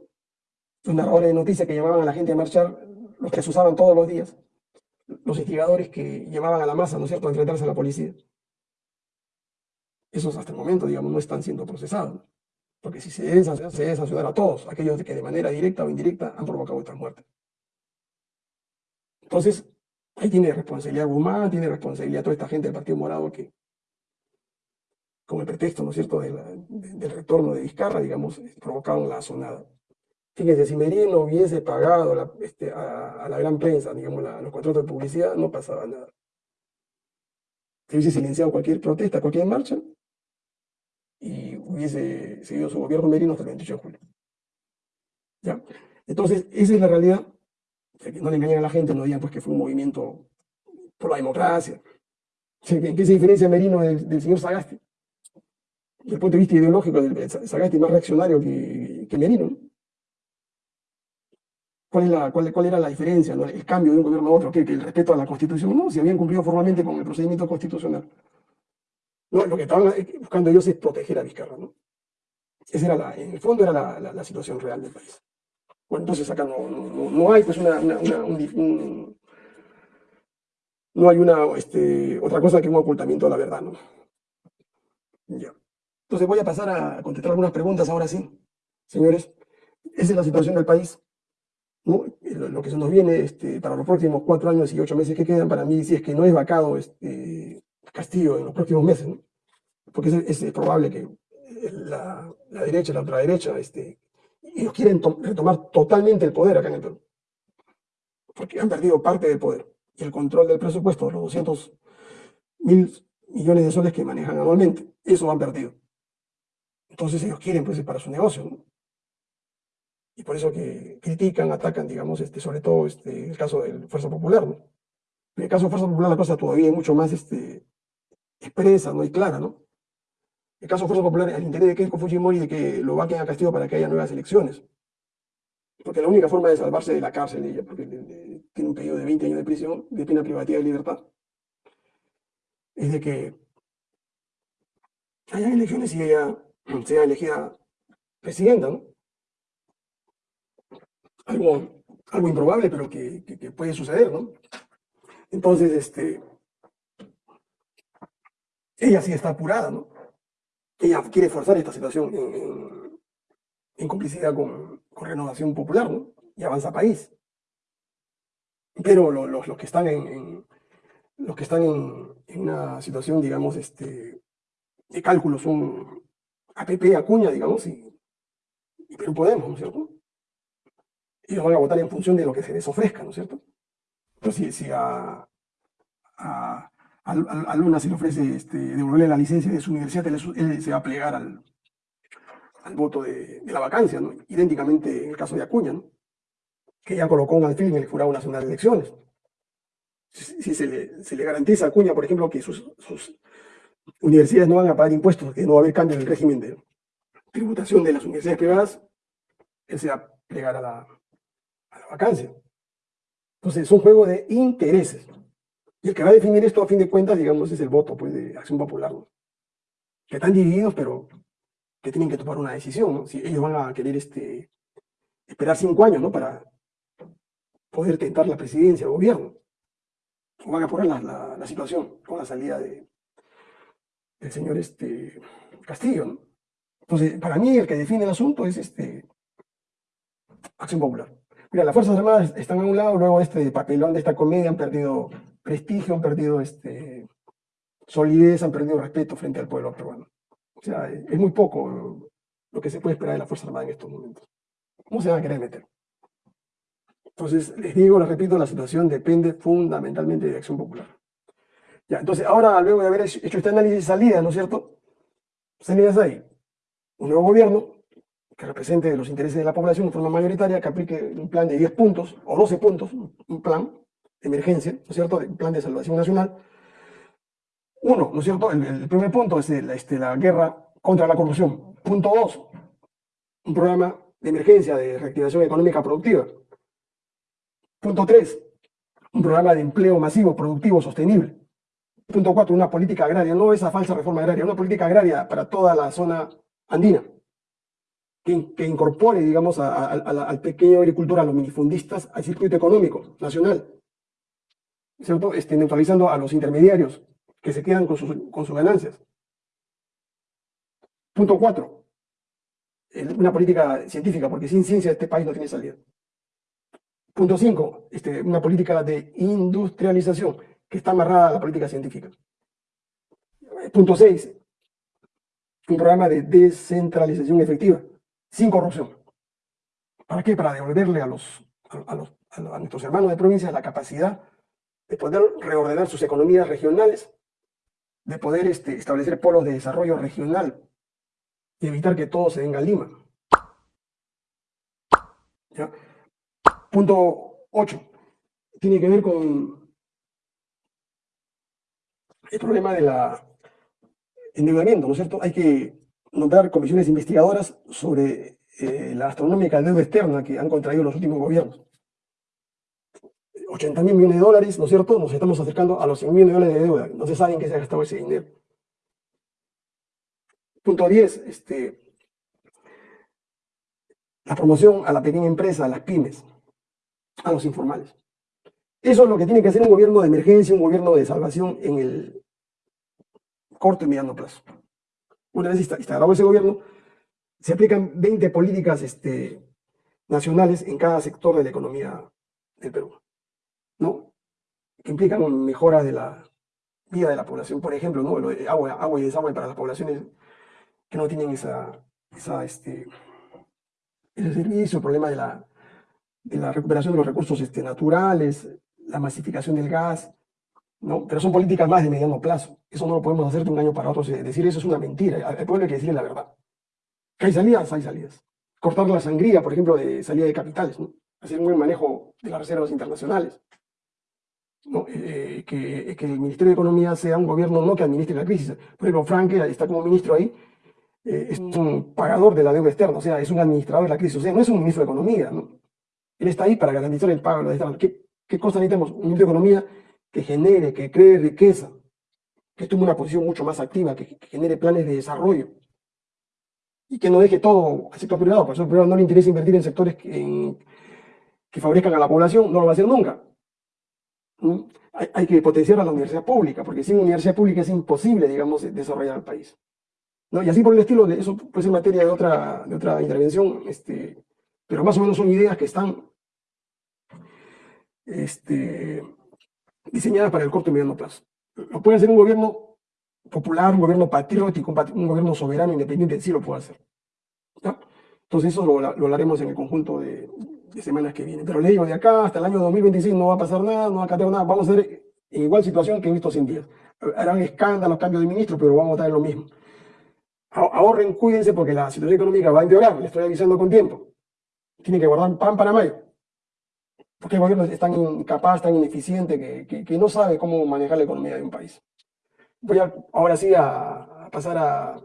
los narradores de noticias que llamaban a la gente a marchar, los que asusaban todos los días, los instigadores que llevaban a la masa, ¿no es cierto?, a enfrentarse a la policía. Esos hasta el momento, digamos, no están siendo procesados. Porque si se debe se debe sancionar a todos, aquellos que de manera directa o indirecta han provocado estas muertes. Entonces, ahí tiene responsabilidad Guzmán, tiene responsabilidad toda esta gente del Partido Morado que, con el pretexto, ¿no es cierto?, del retorno de Vizcarra, digamos, provocaron la sonada. Fíjense, si Merino hubiese pagado este, a, la gran prensa, digamos, la- los contratos de publicidad, no pasaba nada. Se hubiese silenciado cualquier protesta, cualquier marcha, y hubiese seguido su gobierno Merino hasta el 28 de julio. ¿Ya? Entonces, esa es la realidad. No le engañen a la gente, no digan pues que fue un movimiento por la democracia. O sea, ¿En qué se diferencia Merino del, señor Sagasti? Desde el punto de vista ideológico, del, es más reaccionario que, Merino. ¿no? ¿Cuál, era la diferencia, el cambio de un gobierno a otro? ¿Que el respeto a la Constitución? No, si habían cumplido formalmente con el procedimiento constitucional. Lo que estaban eh, buscando ellos es proteger a Vizcarra. Esa era la, en el fondo era la, situación real del país. Bueno, entonces acá no, hay pues una, no hay una este, otra cosa que un ocultamiento de la verdad, ¿no? Ya. Entonces voy a pasar a contestar algunas preguntas ahora sí, señores. Esa es la situación del país. Lo, que se nos viene este, para los próximos cuatro años y ocho meses que quedan, para mí, si es que no es vacado este, Castillo en los próximos meses, porque es, probable que la, derecha, la ultraderecha, este, ellos quieren to- retomar totalmente el poder acá en el Perú, porque han perdido parte del poder y el control del presupuesto, los 200 mil millones de soles que manejan anualmente, eso han perdido. Entonces ellos quieren, pues, para su negocio. Y por eso que critican, atacan, digamos, este, sobre todo este, el caso de Fuerza Popular, ¿no? En el caso de Fuerza Popular la cosa todavía es mucho más este, expresa, ¿no? Y clara, ¿no? El caso de Fuerza Popular, el interés de Keiko Fujimori de que lo vaquen a Castillo para que haya nuevas elecciones. Porque la única forma de salvarse de la cárcel, ella, porque le- tiene un pedido de 20 años de prisión, de pena privativa de libertad, es de que haya elecciones y ella sea elegida presidenta, ¿no? Algo, algo improbable, pero que, puede suceder, ¿no? Entonces, este, ella sí está apurada, ¿no? ella quiere forzar esta situación en, complicidad con, Renovación Popular, ¿no? Y Avanza País. Pero los, que están en, los que están en, una situación, digamos, este, de cálculo son APP, Acuña, digamos, y, Perú Podemos, ¿no es cierto? Ellos van a votar en función de lo que se les ofrezca, ¿no es cierto? Entonces, si, a, a, Luna se le ofrece este, devolverle la licencia de su universidad, él, se va a plegar al, al voto de, la vacancia, ¿no? idénticamente en el caso de Acuña, ¿no? que ya colocó un alfil en el Jurado Nacional de Elecciones. Si, se, le, se, le, garantiza a Acuña, por ejemplo, que sus, sus, universidades no van a pagar impuestos, que no va a haber cambio en el régimen de tributación de las universidades privadas, él se va a plegar a la, a la vacancia. Entonces, es un juego de intereses. Y el que va a definir esto, a fin de cuentas, digamos, es el voto pues, de Acción Popular. Que están divididos, pero que tienen que tomar una decisión. ¿no? Si ellos van a querer este, esperar cinco años ¿no? para poder tentar la presidencia, el gobierno. O van a poner la, la, situación con la salida de, del señor este, Castillo. Entonces, para mí, el que define el asunto es este, Acción Popular. Mira, las Fuerzas Armadas están a un lado, luego este papelón de esta comedia han perdido prestigio, han perdido este, solidez, han perdido respeto frente al pueblo peruano. O sea, es muy poco lo que se puede esperar de la Fuerza Armada en estos momentos. ¿Cómo se van a querer meter? Entonces, les digo, les repito, la situación depende fundamentalmente de Acción Popular. Ya, entonces, ahora, luego de haber hecho este análisis de salida, ¿no es cierto? Salidas ahí. Un nuevo gobierno que represente los intereses de la población de forma mayoritaria, que aplique un plan de 10 puntos o 12 puntos, un plan de emergencia, ¿no es cierto?, un plan de salvación nacional. Uno, ¿no es cierto?, el, primer punto es este, la guerra contra la corrupción. Punto dos, un programa de emergencia de reactivación económica productiva. Punto tres, un programa de empleo masivo, productivo, sostenible. Punto cuatro, una política agraria, no esa falsa reforma agraria, una política agraria para toda la zona andina que, incorpore, digamos, al pequeño agricultor, a los minifundistas, al circuito económico nacional, ¿cierto? Este, neutralizando a los intermediarios que se quedan con sus, con sus ganancias. Punto cuatro, una política científica, porque sin ciencia este país no tiene salida. Punto cinco, este, una política de industrialización, que está amarrada a la política científica. Punto seis, un programa de descentralización efectiva sin corrupción. ¿Para qué? Para devolverle a, los, a, los, a nuestros hermanos de provincia la capacidad de poder reordenar sus economías regionales, de poder este, establecer polos de desarrollo regional y evitar que todo se venga a Lima. Punto 8. Tiene que ver con el problema del endeudamiento, ¿no es cierto? Hay que nombrar comisiones investigadoras sobre eh, la astronómica deuda externa que han contraído los últimos gobiernos. 80 mil millones de dólares, ¿no es cierto? Nos estamos acercando a los 100 millones de dólares de deuda. No se sabe en qué se ha gastado ese dinero. Punto 10, este, la promoción a la pequeña empresa, a las pymes, a los informales. Eso es lo que tiene que hacer un gobierno de emergencia, un gobierno de salvación en el corto y mediano plazo una vez instalado ese gobierno, se aplican 20 políticas este, nacionales en cada sector de la economía del Perú, ¿no? Que implican mejora de la vida de la población, por ejemplo, ¿no? agua, y desagüe para las poblaciones que no tienen esa, este, ese servicio, el problema de la, de la recuperación de los recursos este, naturales, la masificación del gas, ¿no? Pero son políticas más de mediano plazo. Eso no lo podemos hacer de un año para otro. Decir eso es una mentira. Al pueblo hay que decirle la verdad. Que hay salidas, hay salidas. Cortar la sangría, por ejemplo, de salida de capitales. Hacer un buen manejo de las reservas internacionales. ¿no? Eh, que, que, el Ministerio de Economía sea un gobierno no que administre la crisis. Por ejemplo, Frank, está como ministro ahí, eh, es un pagador de la deuda externa, o sea, es un administrador de la crisis, o sea, no es un ministro de Economía, ¿no? Él está ahí para garantizar el pago de la deuda externa. ¿Qué, qué cosa necesitamos? Un ministro de Economía que genere, que cree riqueza, que tome una posición mucho más activa, que, genere planes de desarrollo y que no deje todo al sector privado, porque al sector privado no le interesa invertir en sectores que, favorezcan a la población, no lo va a hacer nunca. Hay, que potenciar a la universidad pública, porque sin universidad pública es imposible, digamos, desarrollar el país. ¿no? Y así por el estilo, eso puede ser materia de otra, de otra intervención, este, pero más o menos son ideas que están este, diseñadas para el corto y mediano plazo. Lo puede hacer un gobierno popular, un gobierno patriótico, un gobierno soberano, independiente, sí lo puede hacer. Entonces eso lo, lo, hablaremos en el conjunto de, semanas que vienen. Pero le digo, de acá hasta el año 2026 no va a pasar nada, no va a cambiar nada, vamos a ser en igual situación que en estos 100 días. Harán escándalos, cambios de ministro, pero vamos a estar en lo mismo. Ahorren, cuídense porque la situación económica va a empeorar, le estoy avisando con tiempo. Tienen que guardar pan para mayo. Porque el gobierno es tan incapaz, tan ineficiente, que, que, no sabe cómo manejar la economía de un país. Voy ahora sí a, pasar a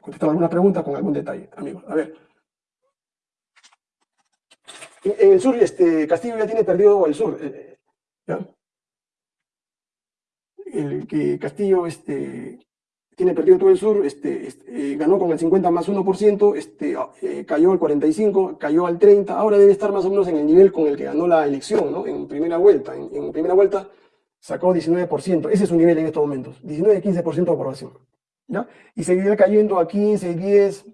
contestar algunas preguntas con algún detalle, amigos. A ver. En, el sur, este, Castillo ya tiene perdido el sur. Eh, ¿ya? El que Castillo este, tiene perdido todo el sur, este, este eh, ganó con el 50 más 1%, este, eh, cayó al 45, cayó al 30, ahora debe estar más o menos en el nivel con el que ganó la elección, ¿no? En primera vuelta. En, primera vuelta sacó 19%, ese es su nivel en estos momentos, 19-15% de aprobación. ¿ya? Y seguirá cayendo a 15, 10,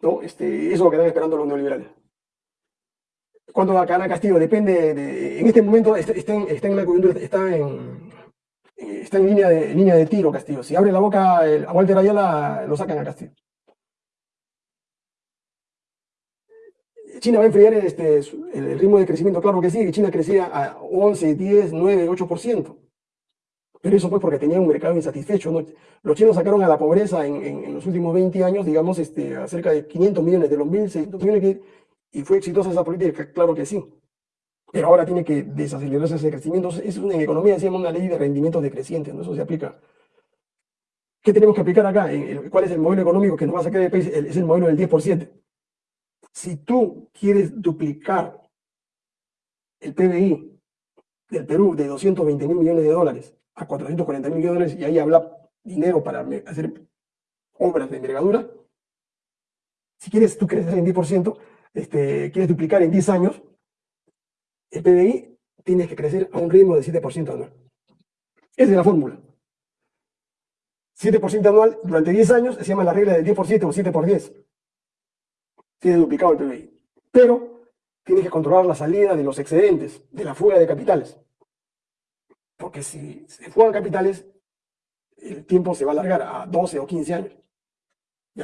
¿no? Este, eso es lo que están esperando los neoliberales. ¿Cuándo va a Castillo? Depende de, en este momento en la coyuntura, está en, está en línea de, línea de tiro Castillo. Si abre la boca a Walter Ayala, lo sacan a Castillo. China va a enfriar este, el ritmo de crecimiento, claro que sí, China crecía a 11, 10, 9, 8%. Pero eso fue porque tenía un mercado insatisfecho. Los chinos sacaron a la pobreza en, los últimos 20 años, digamos, este, a cerca de 500 millones de los 1.600 millones, y fue exitosa esa política, claro que sí pero ahora tiene que desacelerarse ese crecimiento. Es una, en economía decíamos una ley de rendimientos decrecientes, ¿no? eso se aplica. ¿Qué tenemos que aplicar acá? ¿Cuál es el modelo económico que nos va a sacar del país? Es el modelo del 10 por 7. Si tú quieres duplicar el PBI del Perú de 220 mil millones de dólares a 440 mil millones de dólares y ahí habla dinero para hacer obras de envergadura, si quieres tú crecer en 10%, este, quieres duplicar en 10 años, el PBI tiene que crecer a un ritmo de 7% anual. Esa es la fórmula. 7% anual durante 10 años se llama la regla del 10 por 7 o 7 por 10. Tiene duplicado el PBI. Pero tienes que controlar la salida de los excedentes, de la fuga de capitales. Porque si se fugan capitales, el tiempo se va a alargar a 12 o 15 años.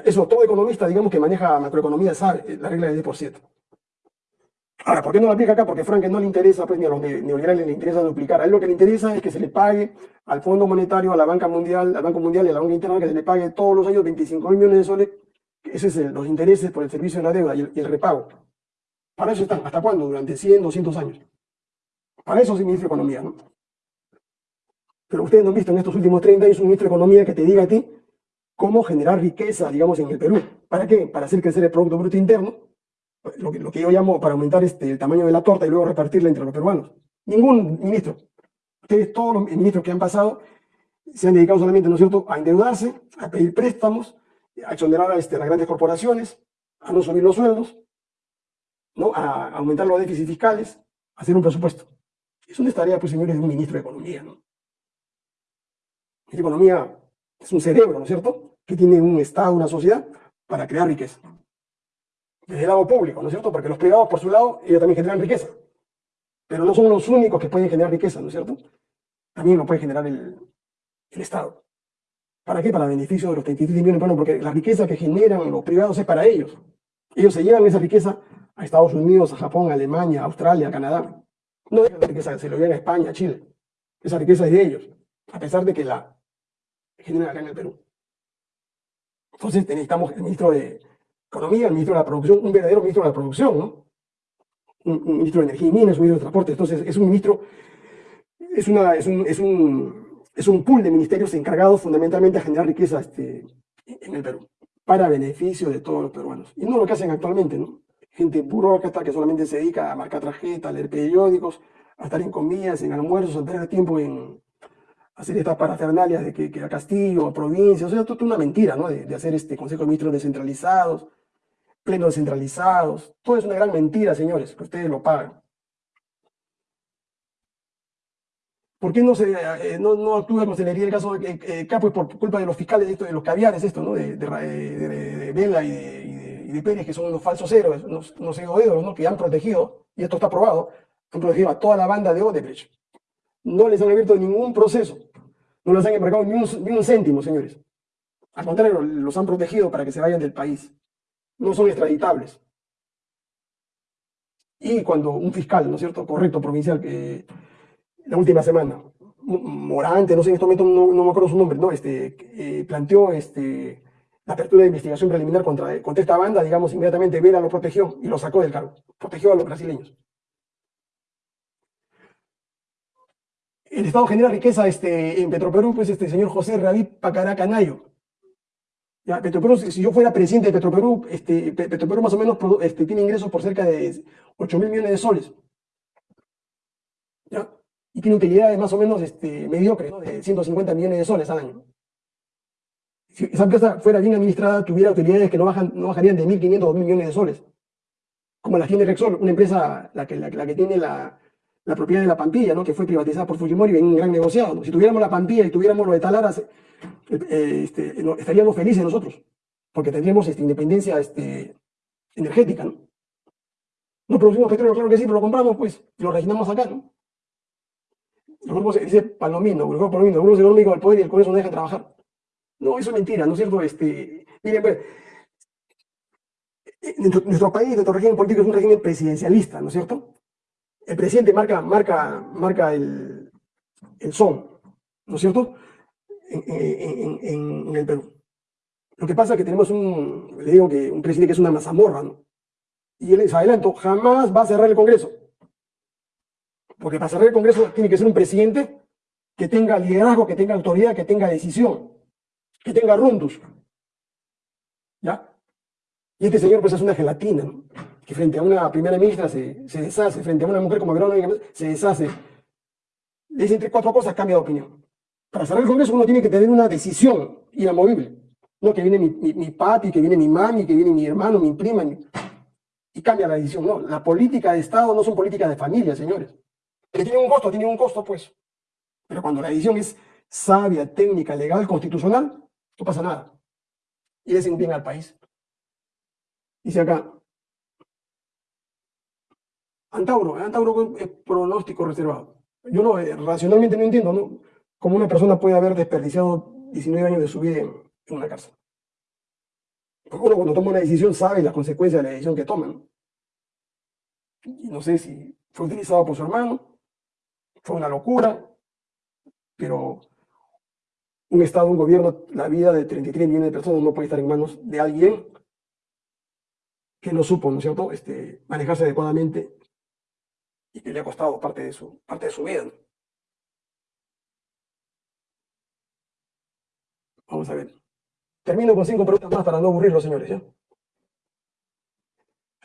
Eso todo economista, digamos, que maneja macroeconomía sabe, la regla del 10 por 7. Ahora, ¿por qué no la aplica acá? Porque a Frank no le interesa, pues ni a los neoliberales le interesa duplicar. A él lo que le interesa es que se le pague al Fondo Monetario, a la Banca Mundial, al Banco Mundial y a la Banca Interna, que se le pague todos los años 25 mil millones de soles. Esos son los intereses por el servicio de la deuda y el, repago. Para eso están. ¿Hasta cuándo? Durante 100, 200 años. Para eso es el ministro de Economía, ¿no? Pero ustedes no han visto en estos últimos 30 años un ministro de Economía que te diga a ti cómo generar riqueza, digamos, en el Perú. ¿Para qué? Para hacer crecer el Producto Bruto Interno lo que, yo llamo para aumentar este, el tamaño de la torta y luego repartirla entre los peruanos. Ningún ministro. Ustedes, todos los ministros que han pasado, se han dedicado solamente, ¿no es cierto?, a endeudarse, a pedir préstamos, a exonerar a este, las grandes corporaciones, a no subir los sueldos, ¿no? a aumentar los déficits fiscales, a hacer un presupuesto. Es una tarea, pues, señores, de un ministro de Economía, ¿no? La economía es un cerebro, ¿no es cierto?, que tiene un Estado, una sociedad, para crear riqueza desde el lado público, ¿no es cierto? Porque los privados, por su lado, ellos también generan riqueza. Pero no son los únicos que pueden generar riqueza, ¿no es cierto? También lo puede generar el, Estado. ¿Para qué? Para beneficio de los 33 millones. Bueno, porque la riqueza que generan los privados es para ellos. Ellos se llevan esa riqueza a Estados Unidos, a Japón, a Alemania, Australia, a Canadá. No dejan la riqueza, se lo llevan a España, a Chile. Esa riqueza es de ellos, a pesar de que la generan acá en el Perú. Entonces necesitamos el ministro de, Economía, el ministro de la Producción, un verdadero ministro de la Producción, ¿no? Un, ministro de Energía y Minas, un ministro de Transporte. Entonces, es un ministro, es, una, es, un, es, un, es un pool de ministerios encargados fundamentalmente a generar riqueza este, en el Perú, para beneficio de todos los peruanos. Y no lo que hacen actualmente, ¿no? Gente burócrata que solamente se dedica a marcar tarjetas, a leer periódicos, a estar en comidas, en almuerzos, a perder tiempo en, hacer estas parafernalias de que, que a Castillo, a provincia, o sea, toda una mentira, ¿no? De, de hacer este Consejo de Ministros descentralizados, plenos descentralizados. Todo es una gran mentira, señores, que ustedes lo pagan. ¿Por qué no, se, eh, no, no actúa celeridad el caso de eh, Capo? Es por culpa de los fiscales de, esto, de los caviares, esto, ¿no? De, de, de, de Vela y de, y de, Pérez, que son unos falsos héroes, unos, unos héroes, ¿no? Que han protegido, y esto está probado, han protegido a toda la banda de Odebrecht. No les han abierto ningún proceso, no les han embarcado ni un, ni un céntimo, señores. Al contrario, los han protegido para que se vayan del país. No son extraditables. Y cuando un fiscal, ¿no es cierto?, correcto, provincial, que la última semana, Morante, no sé en este momento, no, me acuerdo su nombre, no, este, eh, planteó este, la apertura de investigación preliminar contra, contra esta banda, digamos, inmediatamente Vela lo protegió y lo sacó del cargo, protegió a los brasileños. El Estado genera riqueza este, en Petroperú, pues este señor José David Pacaracanayo. Ya, Petroperú, si yo fuera presidente de Petroperú, este, Petroperú más o menos este, tiene ingresos por cerca de 8 mil millones de soles. Y tiene utilidades más o menos este, mediocres, ¿no? de 150 millones de soles al año. Si esa empresa fuera bien administrada, tuviera utilidades que no, bajan, no bajarían de 1.500 o 2.000 millones de soles. Como las tiene Rexol, una empresa la que, la, la que tiene la, la propiedad de la Pampilla, ¿no? que fue privatizada por Fujimori en un gran negociado. Si tuviéramos la Pampilla y tuviéramos lo de Talaras, eh, eh, este, estaríamos felices nosotros, porque tendríamos este, independencia este, energética. ¿no? no producimos petróleo, claro que sí, pero lo compramos, pues, y lo reginamos acá. ¿no? Los grupos, dice Palomino, el grupo Palomino, los grupos económicos del poder y el Congreso no dejan trabajar. No, eso es mentira, ¿no es cierto? Este, miren, pues, nuestro país, nuestro régimen político es un régimen presidencialista, ¿no es cierto? El presidente marca, marca, marca el, el son, ¿no es cierto? En, en, en, el Perú. Lo que pasa es que tenemos un, le digo que un presidente que es una mazamorra, ¿no? Y él les adelanto, jamás va a cerrar el Congreso. Porque para cerrar el Congreso tiene que ser un presidente que tenga liderazgo, que tenga autoridad, que tenga decisión, que tenga rundus. ¿Ya? Y este señor pues es una gelatina, ¿no? Que frente a una primera ministra se, se deshace, frente a una mujer como Verónica se deshace. Le dicen tres, cuatro cosas, cambia de opinión. Para cerrar el Congreso uno tiene que tener una decisión inamovible. No que viene mi, mi, mi papi, que viene mi mami, que viene mi hermano, mi prima, y cambia la decisión. No, la política de Estado no son políticas de familia, señores. Que tiene un costo, tiene un costo, pues. Pero cuando la decisión es sabia, técnica, legal, constitucional, no pasa nada. Y le hacen bien al país. Dice acá, Antauro, Antauro es pronóstico reservado. Yo no, eh, racionalmente no entiendo ¿no? cómo una persona puede haber desperdiciado 19 años de su vida en, una cárcel. Porque uno cuando toma una decisión sabe las consecuencias de la decisión que toma. ¿no? Y no sé si fue utilizado por su hermano, fue una locura, pero un Estado, un gobierno, la vida de 33 millones de personas no puede estar en manos de alguien que no supo, ¿no es cierto?, este, manejarse adecuadamente y que le ha costado parte de su, parte de su vida. Vamos a ver. Termino con cinco preguntas más para no aburrirlos, señores. ¿ya?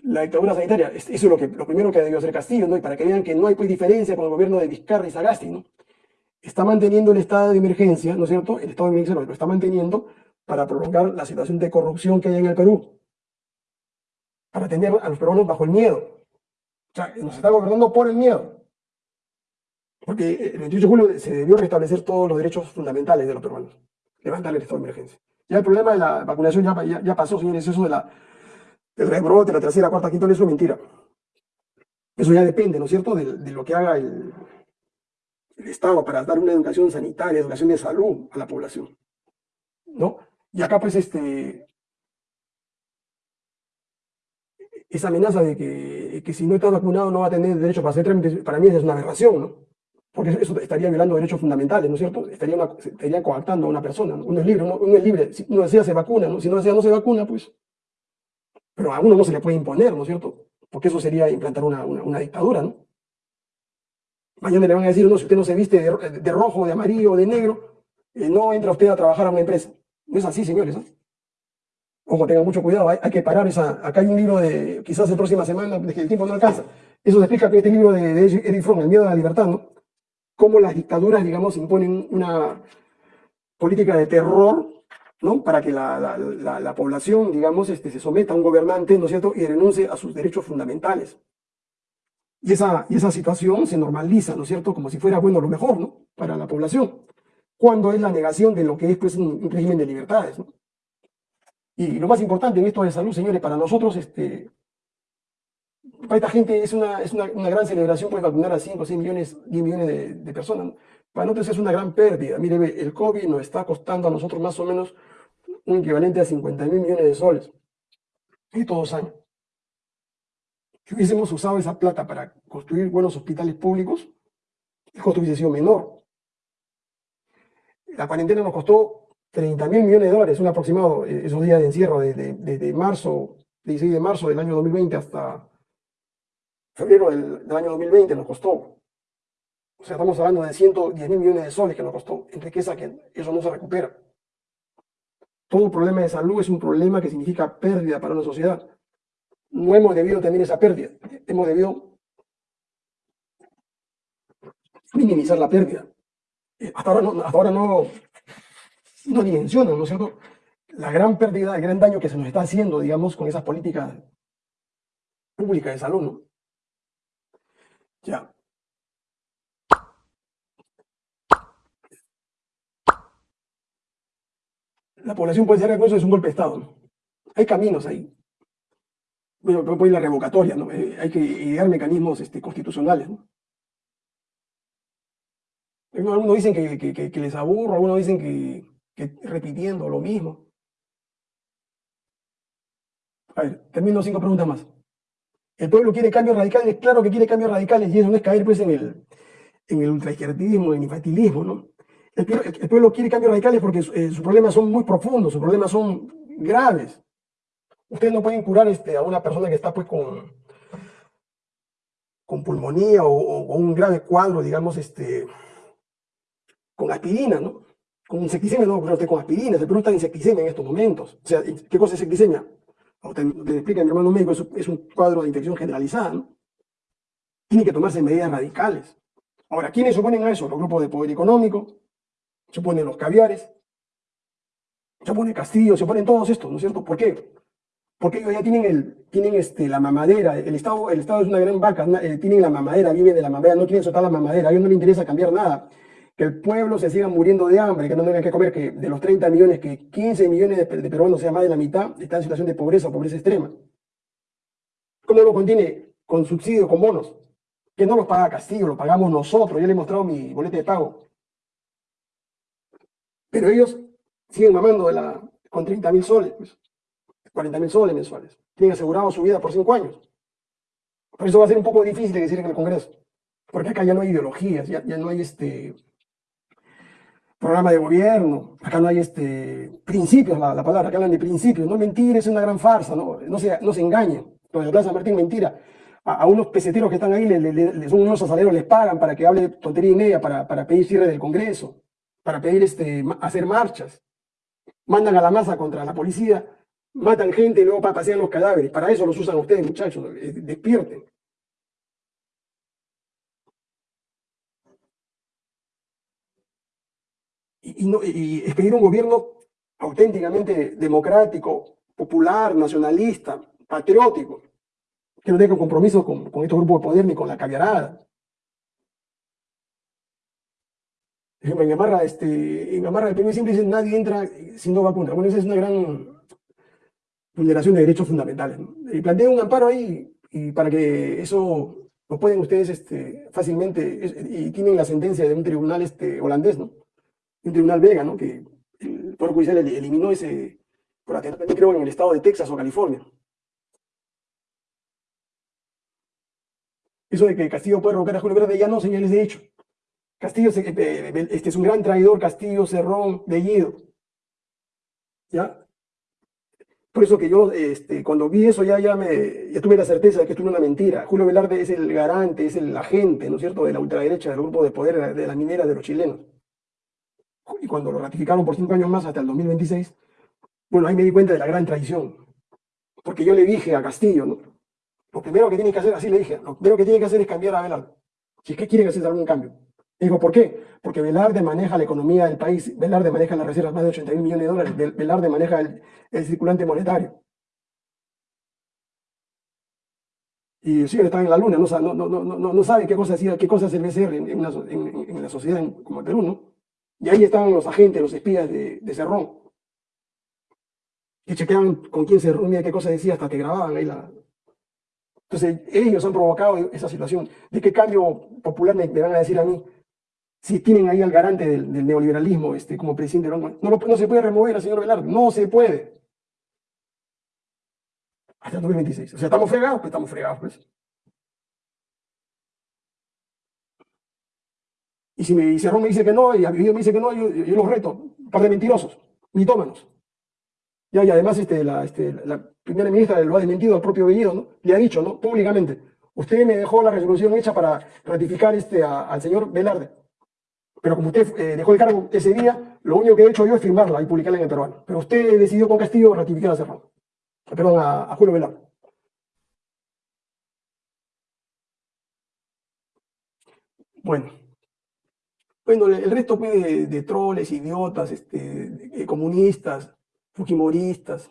La dictadura sanitaria, eso es lo, que, lo primero que debió hacer Castillo, ¿no? y para que vean que no hay pues, diferencia con el gobierno de Vizcarra y Sagasti. ¿no? Está manteniendo el estado de emergencia, ¿no es cierto? El estado de emergencia lo está manteniendo para prolongar la situación de corrupción que hay en el Perú, para tener a los peruanos bajo el miedo sea, nos está gobernando por el miedo. Porque el 28 de julio se debió restablecer todos los derechos fundamentales de los peruanos. Levantar el estado de emergencia. Ya el problema de la vacunación ya, ya, pasó, señores. Eso de la, del rebrote, la tercera, cuarta, quinta, eso es mentira. Eso ya depende, ¿no es cierto?, de, lo que haga el, el Estado para dar una educación sanitaria, educación de salud a la población. ¿No? Y acá, pues, este, esa amenaza de que, que, si no está vacunado no va a tener derecho para hacer trámites, para mí es una aberración, ¿no? Porque eso estaría violando derechos fundamentales, ¿no es cierto? Estaría, estaría coactando a una persona, ¿no? Uno es libre, uno, es libre, si uno desea se vacuna, ¿no? Si no desea no se vacuna, pues... Pero a uno no se le puede imponer, ¿no es cierto? Porque eso sería implantar una, una, dictadura, ¿no? Mañana le van a decir, no, si usted no se viste de, de rojo, de amarillo, de negro, eh, no entra usted a trabajar a una empresa. No es así, señores. Ojo, tengan mucho cuidado, hay, que parar esa... Acá hay un libro de, quizás la próxima semana, que el tiempo no alcanza. Eso se explica que este libro de, de Eric El miedo a la libertad, ¿no? Cómo las dictaduras, digamos, imponen una política de terror, ¿no? Para que la, población, digamos, este, se someta a un gobernante, ¿no es cierto?, y renuncie a sus derechos fundamentales. Y esa, y esa situación se normaliza, ¿no es cierto? Como si fuera, bueno, lo mejor, ¿no? Para la población. Cuando es la negación de lo que es, pues, un, un régimen de libertades, ¿no? Y lo más importante en esto de salud, señores, para nosotros, este, para esta gente es una, es una, gran celebración, pues vacunar a 5, 6 millones, 10 millones de, personas. Para nosotros es una gran pérdida. Mire, el COVID nos está costando a nosotros más o menos un equivalente a 50 mil millones de soles. Y todos años. Si hubiésemos usado esa plata para construir buenos hospitales públicos, el costo hubiese sido menor. La cuarentena nos costó 30 mil millones de dólares, un aproximado, eh, esos días de encierro, desde de, de marzo, 16 de marzo del año 2020 hasta febrero del, año 2020 nos costó. O sea, estamos hablando de 110 mil millones de soles que nos costó en riqueza que eso no se recupera. Todo problema de salud es un problema que significa pérdida para una sociedad. No hemos debido tener esa pérdida, hemos debido minimizar la pérdida. Eh, hasta ahora no, hasta ahora no, no dimensionan, ¿no es cierto? La gran pérdida, el gran daño que se nos está haciendo, digamos, con esas políticas públicas de salud, ¿no? Ya. La población puede ser que eso es un golpe de Estado, ¿no? Hay caminos ahí. Bueno, puede ir la revocatoria, ¿no? Eh, hay que idear mecanismos este, constitucionales, ¿no? Algunos dicen que, les aburro, algunos dicen que, repitiendo lo mismo. A ver, termino cinco preguntas más. ¿El pueblo quiere cambios radicales? Claro que quiere cambios radicales y eso no es caer pues en el, en ultraizquierdismo, en el infantilismo, ¿no? El, pueblo quiere cambios radicales porque eh, sus problemas son muy profundos, sus problemas son graves. Ustedes no pueden curar este, a una persona que está pues con, con pulmonía o, o, o un grave cuadro, digamos, este, con aspirina, ¿no? Con insecticemia no va usted con aspirina, se pregunta insecticemia en estos momentos. O sea, ¿qué cosa es insecticemia? Usted le explica a mi hermano médico, es, un cuadro de infección generalizada, ¿no? Tiene que tomarse medidas radicales. Ahora, ¿quiénes se oponen a eso? Los grupos de poder económico, se oponen los caviares, se opone Castillo, se oponen todos estos, ¿no es cierto? ¿Por qué? Porque ellos ya tienen, el, tienen este, la mamadera, el Estado, el Estado es una gran vaca, eh, tienen la mamadera, viven de la mamadera, no quieren soltar la mamadera, a ellos no les interesa cambiar nada que el pueblo se siga muriendo de hambre, que no tengan que comer, que de los 30 millones, que 15 millones de, de peruanos, sea más de la mitad, están en situación de pobreza o pobreza extrema. ¿Cómo lo contiene? Con subsidio, con bonos, que no los paga Castillo, lo pagamos nosotros, yo le he mostrado mi boleta de pago. Pero ellos siguen mamando con 30 mil soles, pues, 40 mil soles mensuales. Tienen asegurado su vida por 5 años. Por eso va a ser un poco difícil de decir en el Congreso, porque acá ya no hay ideologías, ya, ya no hay este, programa de gobierno, acá no hay este, principios, la, la palabra, acá hablan de principios, no mentir, es una gran farsa, no, no, se, no se engañen. Entonces, Plaza Martín, mentira. A, unos peseteros que están ahí, les, unos asaleros, les pagan para que hable tontería y media, para, para pedir cierre del Congreso, para pedir este, hacer marchas. Mandan a la masa contra la policía, matan gente y luego pasean los cadáveres. Para eso los usan ustedes, muchachos, eh, despierten. Y, expedir un gobierno auténticamente democrático, popular, nacionalista, patriótico, que no tenga compromiso con, estos grupos de poder ni con la caviarada. En Gamarra, este, en Gamarra el primer siempre dice nadie entra si no va contra. Bueno, esa es una gran vulneración de derechos fundamentales. ¿no? Y plantea un amparo ahí y para que eso lo pueden ustedes este, fácilmente, y tienen la sentencia de un tribunal este, holandés, ¿no? Un tribunal belga, ¿no? Que el Poder Judicial eliminó ese, por atentado, también creo en el estado de Texas o California. Eso de que Castillo puede revocar a Julio Verde ya no, señales de hecho. Castillo eh, eh, este es un gran traidor, Castillo, Cerrón, Bellido. ¿Ya? Por eso que yo, este, cuando vi eso, ya, ya, me, ya tuve la certeza de que esto es una mentira. Julio Velarde es el garante, es el agente, ¿no es cierto?, de la ultraderecha, del grupo de poder de la minera de los chilenos y cuando lo ratificaron por cinco años más hasta el 2026, bueno, ahí me di cuenta de la gran traición. Porque yo le dije a Castillo, ¿no? lo primero que tiene que hacer, así le dije, lo primero que tiene que hacer es cambiar a Velarde. Si es que quieren hacer algún cambio. Y digo, ¿por qué? Porque Velarde maneja la economía del país, Velarde maneja las reservas más de 80 mil millones de dólares, Velarde maneja el, circulante monetario. Y el señor está en la luna, no, no, no, no, no sabe qué cosa, hacía, qué cosa es el BCR en, una, en, la sociedad como el Perú, ¿no? Y ahí estaban los agentes, los espías de, Cerrón, que chequeaban con quién se reunía, qué cosa decía, hasta que grababan ahí la... Entonces, ellos han provocado esa situación. ¿De qué cambio popular me, van a decir a mí? Si tienen ahí al garante del, neoliberalismo este, como presidente, no, no se puede remover al señor Velarde, no se puede. Hasta el 2026. O sea, estamos fregados, pues estamos fregados, pues. Y si me, Cerrón me dice que no, y a me dice que no, yo, los reto, un par de mentirosos, mitómanos. Ya, y además este, la, este, la primera ministra lo ha desmentido al propio Bellido, ¿no? Le ha dicho, ¿no? Públicamente, usted me dejó la resolución hecha para ratificar este, al señor Velarde. Pero como usted eh, dejó el cargo ese día, lo único que he hecho yo es firmarla y publicarla en el peruano. Pero usted decidió con Castillo ratificar a Cerrón perdón, a, Julio Velar. Bueno, bueno, el resto pues, de, troles, idiotas, este, comunistas, fujimoristas.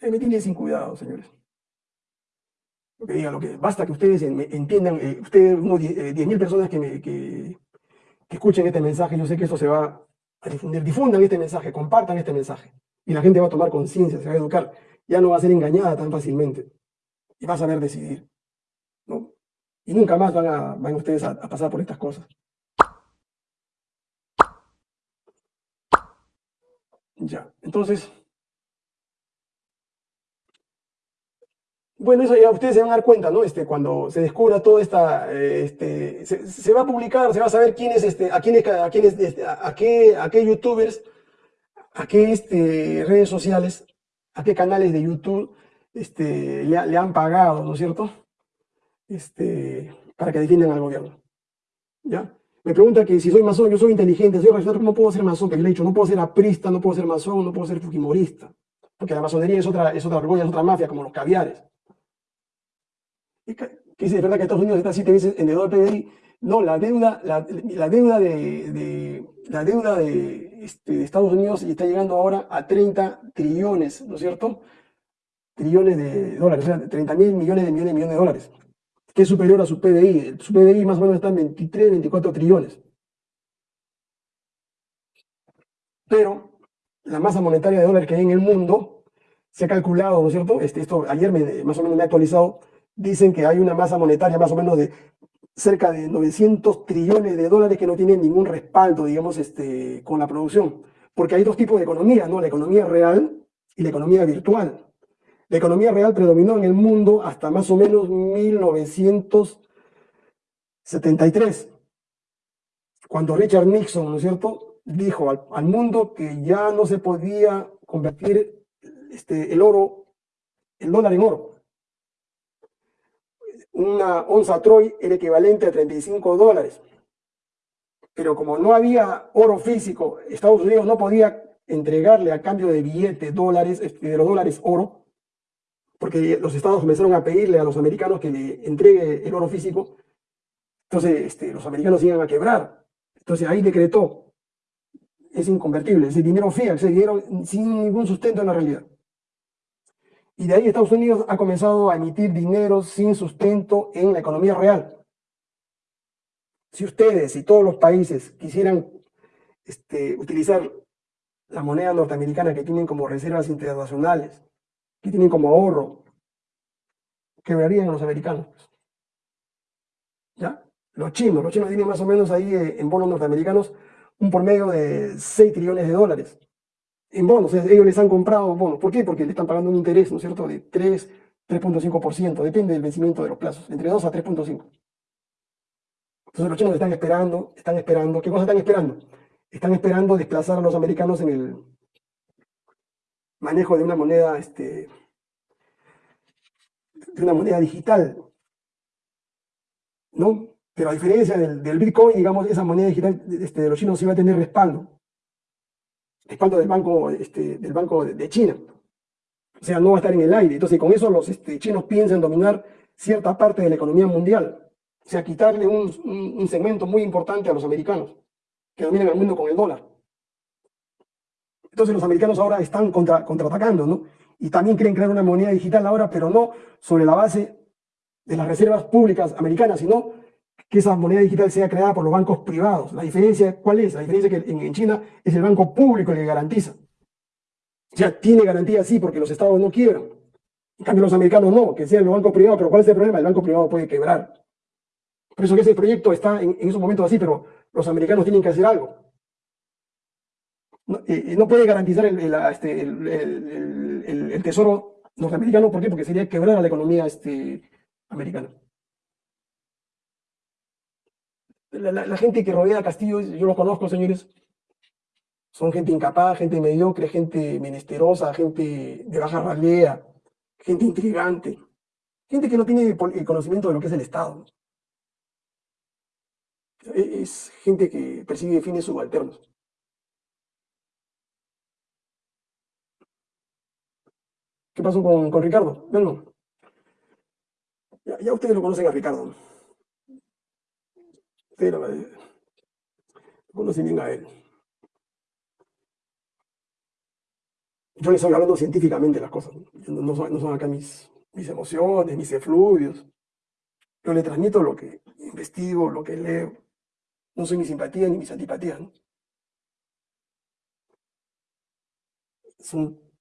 Eh, me tienen sin cuidado, señores. Lo lo que basta que ustedes entiendan, eh, ustedes, unos 10.000 eh, personas que, que escuchen este mensaje, yo sé que eso se va a difundir. Difundan este mensaje, compartan este mensaje. Y la gente va a tomar conciencia, se va a educar. Ya no va a ser engañada tan fácilmente. Y va a saber decidir. ¿no? Y nunca más van, a, van ustedes a, pasar por estas cosas. Ya, entonces... Bueno, eso ya ustedes se van a dar cuenta, ¿no? Este, cuando se descubra todo esta, eh, este, se, va a publicar, se va a saber quién es, este, a quiénes, a quiénes, este, a, qué, a qué youtubers a qué este, redes sociales, a qué canales de YouTube este, le, han pagado, ¿no es cierto? Este, para que defiendan al gobierno. ¿Ya? Me pregunta que si soy masón, yo soy inteligente, soy racional, ¿cómo puedo ser masón? Que le he dicho, no puedo ser aprista, no puedo ser masón, no puedo ser fujimorista. Porque la masonería es otra, es otra es otra mafia, como los caviares. ¿Qué dice, de verdad que Estados Unidos está siete veces en deudor PDI. No, la deuda, la, deuda de, la deuda este, de, Estados Unidos está llegando ahora a 30 trillones, ¿no es cierto? Trillones de dólares, o sea, 30 mil millones de millones de millones de dólares, que es superior a su PDI. Su PDI más o menos está en 23, 24 trillones. Pero la masa monetaria de dólares que hay en el mundo se ha calculado, ¿no es cierto? Este, esto ayer me, más o menos me ha actualizado, dicen que hay una masa monetaria más o menos de cerca de 900 trillones de dólares que no tienen ningún respaldo, digamos, este, con la producción. Porque hay dos tipos de economía, ¿no? La economía real y la economía virtual. La economía real predominó en el mundo hasta más o menos 1973, cuando Richard Nixon, ¿no es cierto?, dijo al, mundo que ya no se podía convertir este, el oro, el dólar en oro una onza Troy era equivalente a 35 dólares. Pero como no había oro físico, Estados Unidos no podía entregarle a cambio de billetes, dólares, este, de los dólares oro, porque los estados comenzaron a pedirle a los americanos que le entregue el oro físico, entonces este, los americanos iban a quebrar. Entonces ahí decretó, es inconvertible, ese dinero fiat, ese dinero sin ningún sustento en la realidad. Y de ahí Estados Unidos ha comenzado a emitir dinero sin sustento en la economía real. Si ustedes y todos los países quisieran este, utilizar la moneda norteamericana que tienen como reservas internacionales, que tienen como ahorro, quebrarían a los americanos. ¿Ya? Los chinos, los chinos tienen más o menos ahí eh, en bonos norteamericanos un por medio de 6 trillones de dólares en bonos. Ellos les han comprado bonos. ¿Por qué? Porque le están pagando un interés, ¿no es cierto?, de 3, 3.5%. Depende del vencimiento de los plazos, entre 2 a 3.5. Entonces los chinos están esperando, están esperando. ¿Qué cosa están esperando? Están esperando desplazar a los americanos en el manejo de una moneda, este, de una moneda digital. ¿No? Pero a diferencia del, Bitcoin, digamos, esa moneda digital este, de los chinos sí va a tener respaldo respaldo del Banco, este, del banco de, China. O sea, no va a estar en el aire. Entonces, con eso los este, chinos piensan dominar cierta parte de la economía mundial. O sea, quitarle un, segmento muy importante a los americanos, que dominan el mundo con el dólar. Entonces los americanos ahora están contra, contraatacando, ¿no? y también quieren crear una moneda digital ahora, pero no sobre la base de las reservas públicas americanas, sino que esa moneda digital sea creada por los bancos privados. La diferencia, ¿cuál es? La diferencia es que en, China es el banco público el que garantiza. O sea, tiene garantía sí porque los estados no quiebran. En cambio, los americanos no, que sean los bancos privados, pero ¿cuál es el problema? El banco privado puede quebrar. Por eso que ese proyecto está en, esos momentos así, pero los americanos tienen que hacer algo. No, puede garantizar este, el, tesoro norteamericano, ¿por qué? Porque sería quebrar a la economía este, americana. La, gente que rodea a Castillo, yo los conozco, señores, son gente incapaz, gente mediocre, gente menesterosa, gente de baja ralea, gente intrigante, gente que no tiene el conocimiento de lo que es el Estado. E, es gente que persigue fines subalternos. ¿Qué pasó con, Ricardo? Bueno, ya, ustedes lo conocen a Ricardo. Ustedes lo, conocen bien a él. Yo les estoy hablando científicamente las cosas. No, son, acá mis, emociones, mis efluvios. Yo le transmito lo que investigo, lo que leo. No soy mi simpatía ni mis antipatías. Son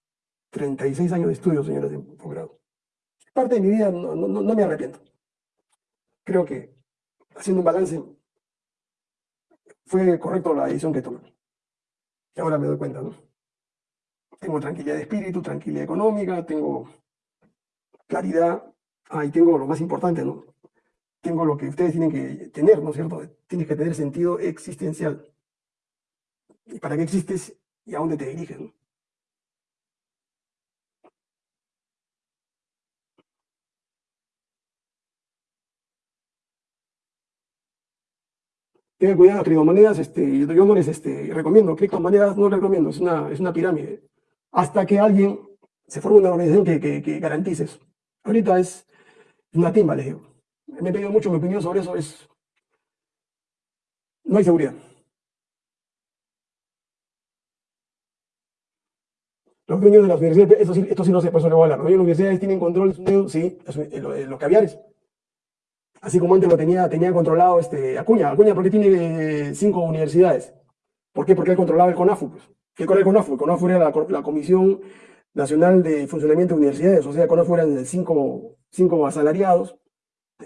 36 años de estudio, señores de posgrado. Parte de mi vida no, no, me arrepiento. Creo que, haciendo un balance, fue correcto la decisión que tomé. Y ahora me doy cuenta, ¿no? Tengo tranquilidad de espíritu, tranquilidad económica, tengo claridad, ah, y tengo lo más importante, ¿no? tengo lo que ustedes tienen que tener, ¿no es cierto? Tienes que tener sentido existencial. ¿Y para qué existes y a dónde te diriges? ¿no? Tengan cuidado, criptomonedas, este, yo no les este, recomiendo, criptomonedas no recomiendo, es una, es una pirámide. Hasta que alguien se forme una organización que, que, garantice eso. Ahorita es una timba, les digo me he pedido mucho mi opinión sobre eso, es... No hay seguridad. Los dueños de las universidades, esto sí, esto sí no sé, por eso le voy a hablar. Los dueños de las universidades tienen control de sí, los caviares. Así como antes lo tenía, tenía controlado este, Acuña. Acuña, ¿por qué tiene cinco universidades? ¿Por qué? Porque él controlaba el CONAFU. Pues. ¿Qué era el CONAFU? El CONAFU era la, Comisión Nacional de Funcionamiento de Universidades. O sea, CONAFU eran cinco, cinco asalariados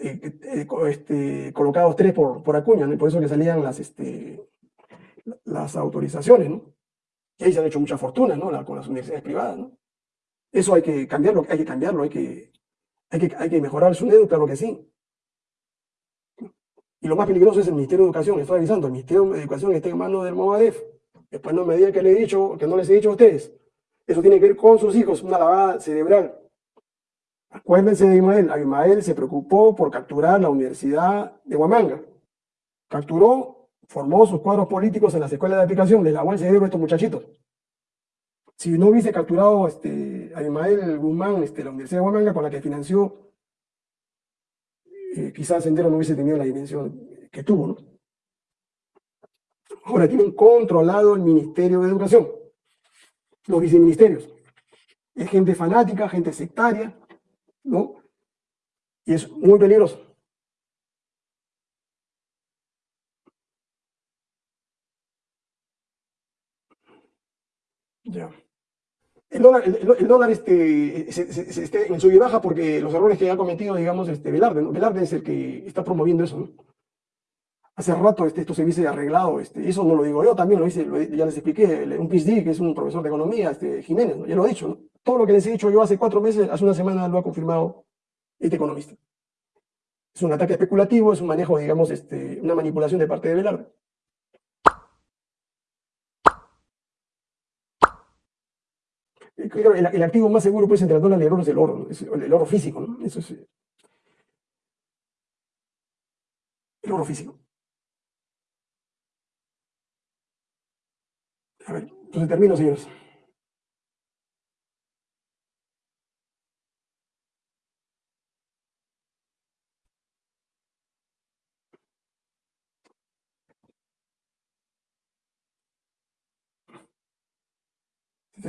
eh, eh, este, colocados tres por, por Acuña, por eso que salían las, este, las autorizaciones. Y ahí se han hecho mucha fortuna, ¿no? con las universidades privadas. Eso hay que cambiarlo, hay que cambiarlo, hay que, hay que, hay que mejorar SUNEDU, claro que sí. Y lo más peligroso es el Ministerio de Educación, estoy avisando, el Ministerio de Educación está en manos del MOADEF. Después no me digan que le he dicho, que no les he dicho a ustedes. Eso tiene que ver con sus hijos, una lavada cerebral. Acuérdense de Ismael. Ismael se preocupó por capturar la Universidad de Huamanga. Capturó, formó sus cuadros políticos en las escuelas de aplicación, les lavó el cerebro a estos muchachitos. Si no hubiese capturado este, a Ismael Guzmán este, la Universidad de Huamanga con la que financió, eh, quizás Sendero no hubiese tenido la dimensión que tuvo. ¿no? Ahora tienen controlado el Ministerio de Educación, los viceministerios. Es gente fanática, gente sectaria, ¿no? Y es muy peligroso. Ya. El dólar, este, se, en sube y baja porque los errores que ha cometido, digamos, este, Velarde, ¿no? Velarde es el que está promoviendo eso, ¿no? Hace rato este, esto se hubiese arreglado, este, eso no lo digo yo, también lo hice, ya les expliqué, un PhD, que es un profesor de economía, este, Jiménez, ya lo ha dicho. Todo lo que les he dicho yo hace cuatro meses, hace una semana lo ha confirmado este economista. Es un ataque especulativo, es un manejo, digamos, este, una manipulación de parte de Velarde. El, el, activo más seguro pues entre las dólares y el oro es el oro, el, oro físico, ¿no? Eso es eh, el oro físico. A ver, entonces termino, señores.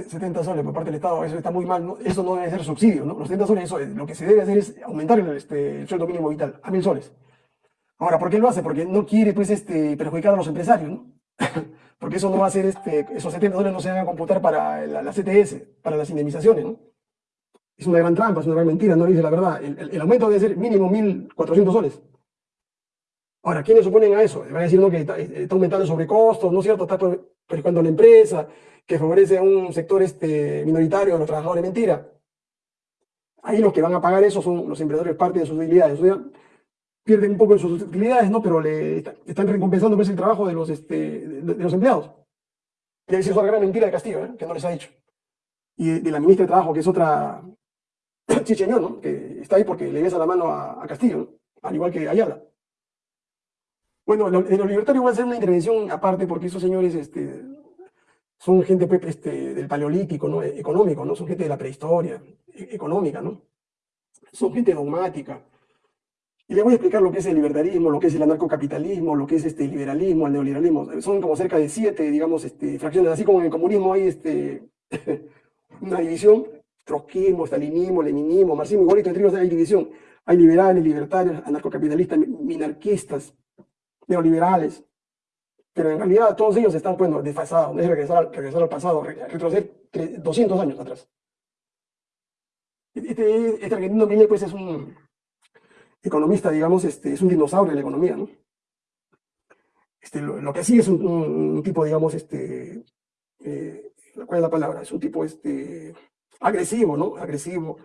70 soles por parte del Estado, eso está muy mal, eso no debe ser subsidio, ¿no? Los 70 soles, eso es, lo que se debe hacer es aumentar el, este, el sueldo mínimo vital a mil soles. Ahora, ¿por qué lo hace? Porque no quiere, pues, este, perjudicar a los empresarios, ¿no? Porque eso no va a ser, este, esos 70 soles no se van a computar para la, CTS, para las indemnizaciones, ¿no? Es una gran trampa, es una gran mentira, no dice la verdad. El aumento debe ser mínimo 1.400 soles. Ahora, ¿quiénes se oponen a eso? Van a decir ¿no? que está, está aumentando el sobrecostos, ¿no es cierto? Está perjudicando a la empresa, que favorece a un sector este, minoritario de los trabajadores. Mentira. Ahí los que van a pagar eso son los empleadores, parte de sus utilidades. O sea, pierden un poco de sus utilidades, ¿no? Pero le están recompensando pues, el trabajo de los, este, empleados. Y esa es una gran mentira de Castillo, ¿eh? que no les ha dicho. Y de, de, la ministra de Trabajo, que es otra chicheñón, ¿no? Que está ahí porque le besa la mano a, a Castillo, ¿no? al igual que Ayala. Bueno, en los libertarios voy a hacer una intervención aparte porque esos señores este, son gente pues, este, del paleolítico, ¿no? Económico, ¿no? Son gente de la prehistoria, e, económica, ¿no? Son gente dogmática. Y les voy a explicar lo que es el libertarismo, lo que es el anarcocapitalismo, lo que es este, liberalismo, el neoliberalismo. Son como cerca de siete, digamos, este, fracciones. Así como en el comunismo hay este, una división, trotskismo, stalinismo, leninismo, marxismo, igualito, entre ellos hay división. Hay liberales, libertarios, anarcocapitalistas, minarquistas, neoliberales, pero en realidad todos ellos están, bueno, desfasados, es regresar al, regresar al pasado, retroceder 200 años atrás. Este, este argentino pues, es un economista, digamos, este, es un dinosaurio de la economía, ¿no? Este, lo, que sí es un, un, un tipo, digamos, este, eh, ¿cuál es la palabra? Es un tipo, este, agresivo, ¿no? Agresivo,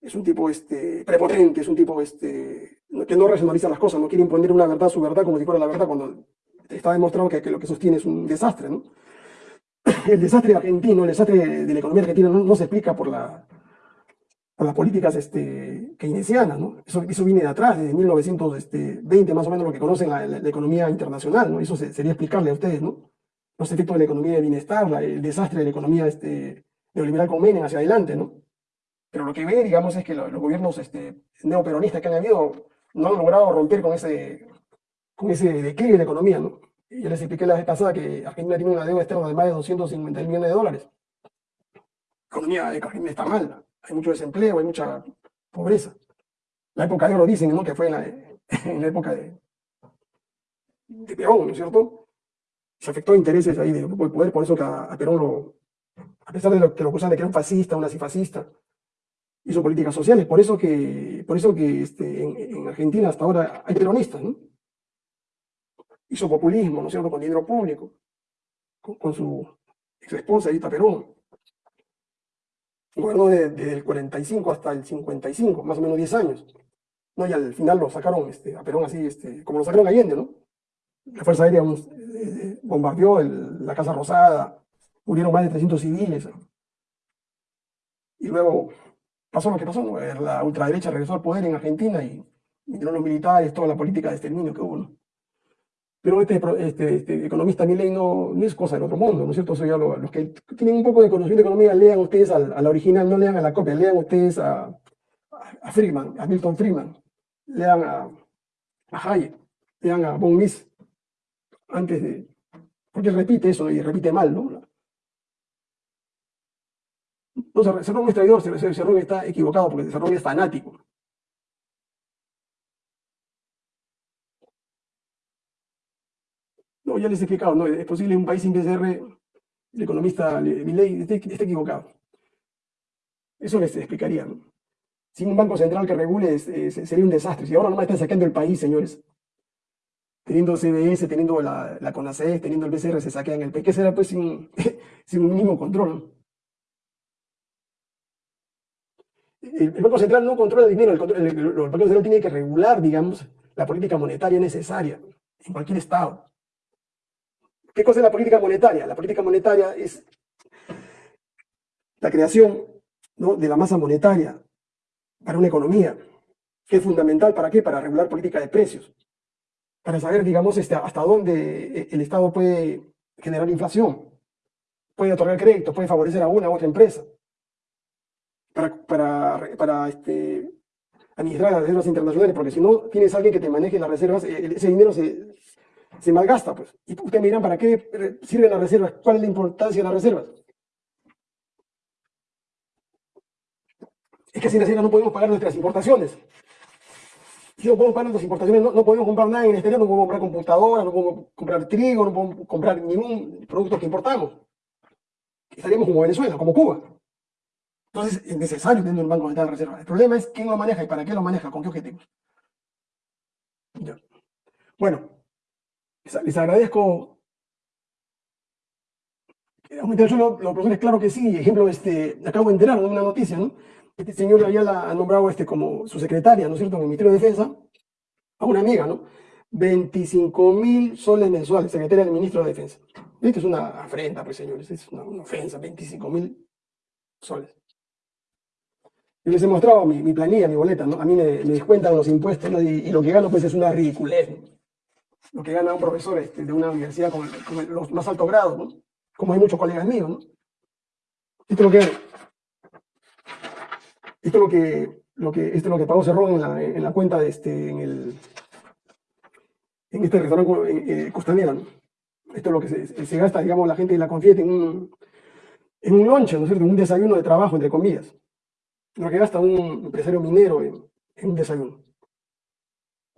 es un tipo, este, prepotente, es un tipo, este, que no racionaliza las cosas, no quiere imponer una verdad, su verdad, como si fuera la verdad, cuando está demostrado que, lo que sostiene es un desastre, ¿no? El desastre argentino, el desastre de la economía argentina no, se explica por, la, por las políticas este, keynesianas, ¿no? Eso, viene de atrás, desde 1920 más o menos lo que conocen la, economía internacional, ¿no? Eso se, sería explicarle a ustedes, ¿no? Los efectos de la economía de bienestar, el desastre de la economía este, neoliberal con Menem hacia adelante, ¿no? Pero lo que ve, digamos, es que los, los gobiernos este, neoperonistas que han habido no han logrado romper con ese, con ese declive de la economía, ¿no? Yo les expliqué la vez pasada que Argentina tiene una deuda externa de más de 250 millones de dólares. La economía de Argentina está mal, hay mucho desempleo, hay mucha pobreza. La época de oro dicen, ¿no? Que fue en la, en la época de, Perón, ¿no es cierto? Se afectó intereses ahí del grupo de poder, por eso que a, a Perón lo, a pesar de lo que lo acusan de que era un fascista, un nazifascista, hizo políticas sociales, por eso que, por eso que este, en, en, Argentina hasta ahora hay peronistas, ¿no? Hizo populismo, ¿no es cierto?, con dinero público, con, su ex esposa Edita Perón. Gobernó desde de, el 45 hasta el 55, más o menos 10 años. ¿no? Y al final lo sacaron este, a Perón así, este, como lo sacaron Allende, ¿no? La Fuerza Aérea eh, bombardeó el, la Casa Rosada, murieron más de 300 civiles. Y luego pasó lo que pasó, ¿no? la ultraderecha regresó al poder en Argentina y vinieron los militares, toda la política de exterminio que hubo. Pero este, este, este economista Milley no, no, es cosa del otro mundo, ¿no es cierto? Los que tienen un poco de conocimiento de economía, lean ustedes a, la original, no lean a la copia, lean ustedes a, a Friedman, a Milton Friedman, lean a, a Hayek, lean a Von Mises, antes de... Porque repite eso y repite mal, ¿no? No, Cerrón es traidor, Cerrón está equivocado porque Cerrón es fanático. No, ya les he explicado, no, es posible un país sin PCR, el economista Milley esté equivocado. Eso les explicaría. ¿no? Sin un banco central que regule es, es, sería un desastre. Si ahora nomás están sacando el país, señores. Teniendo CBS, teniendo la, la CONACES, teniendo el BCR, se saquean el país. ¿Qué será pues sin, sin un mínimo control? ¿no? El, Banco Central no controla el dinero, el, Banco Central tiene que regular, digamos, la política monetaria necesaria en cualquier Estado. ¿Qué cosa es la política monetaria? La política monetaria es la creación de la masa monetaria para una economía, que es fundamental para qué? Para regular política de precios, para saber, digamos, este, hasta dónde el Estado puede generar inflación, puede otorgar crédito, puede favorecer a una u otra empresa para, este, administrar las reservas internacionales, porque si no tienes alguien que te maneje las reservas, eh, ese dinero se, se malgasta. Pues. Y ustedes me dirán, ¿para qué sirven las reservas? ¿Cuál es la importancia de las reservas? Es que sin la no podemos pagar nuestras importaciones. Si no podemos pagar nuestras importaciones, no, podemos comprar nada en el exterior, no podemos comprar computadoras, no podemos comprar trigo, no podemos comprar ningún producto que importamos. Estaríamos como Venezuela, como Cuba. Entonces es necesario tener un Banco Central de Reserva. El problema es quién lo maneja y para qué lo maneja, con qué objetivos. Bueno, les agradezco. Aumentar yo los profesores, claro que sí. Ejemplo, este, acabo de enterar de una noticia, ¿no? Este señor la ha nombrado este como su secretaria, ¿no es cierto?, en el Ministerio de Defensa, a una amiga, ¿no? 25 mil soles mensuales, secretaria del Ministro de Defensa. Esto es una afrenta, pues señores, es una, ofensa, 25 mil soles. Yo les he mostrado mi, planilla, mi boleta, ¿no? A mí me, descuentan los impuestos y, lo que gano pues es una ridiculez. Lo que gana un profesor este, de una universidad con, los más altos grados, ¿no? Como hay muchos colegas míos, ¿no? Esto es lo que esto es lo que, esto es lo que pagó Cerrón en la, en la cuenta de este, en el, en este restaurante eh, costanero. ¿no? Esto es lo que se, se, gasta, digamos, la gente la Confiete en un, en un lunch, ¿no es cierto? En un desayuno de trabajo, entre comillas. Lo que gasta un empresario minero en, un desayuno.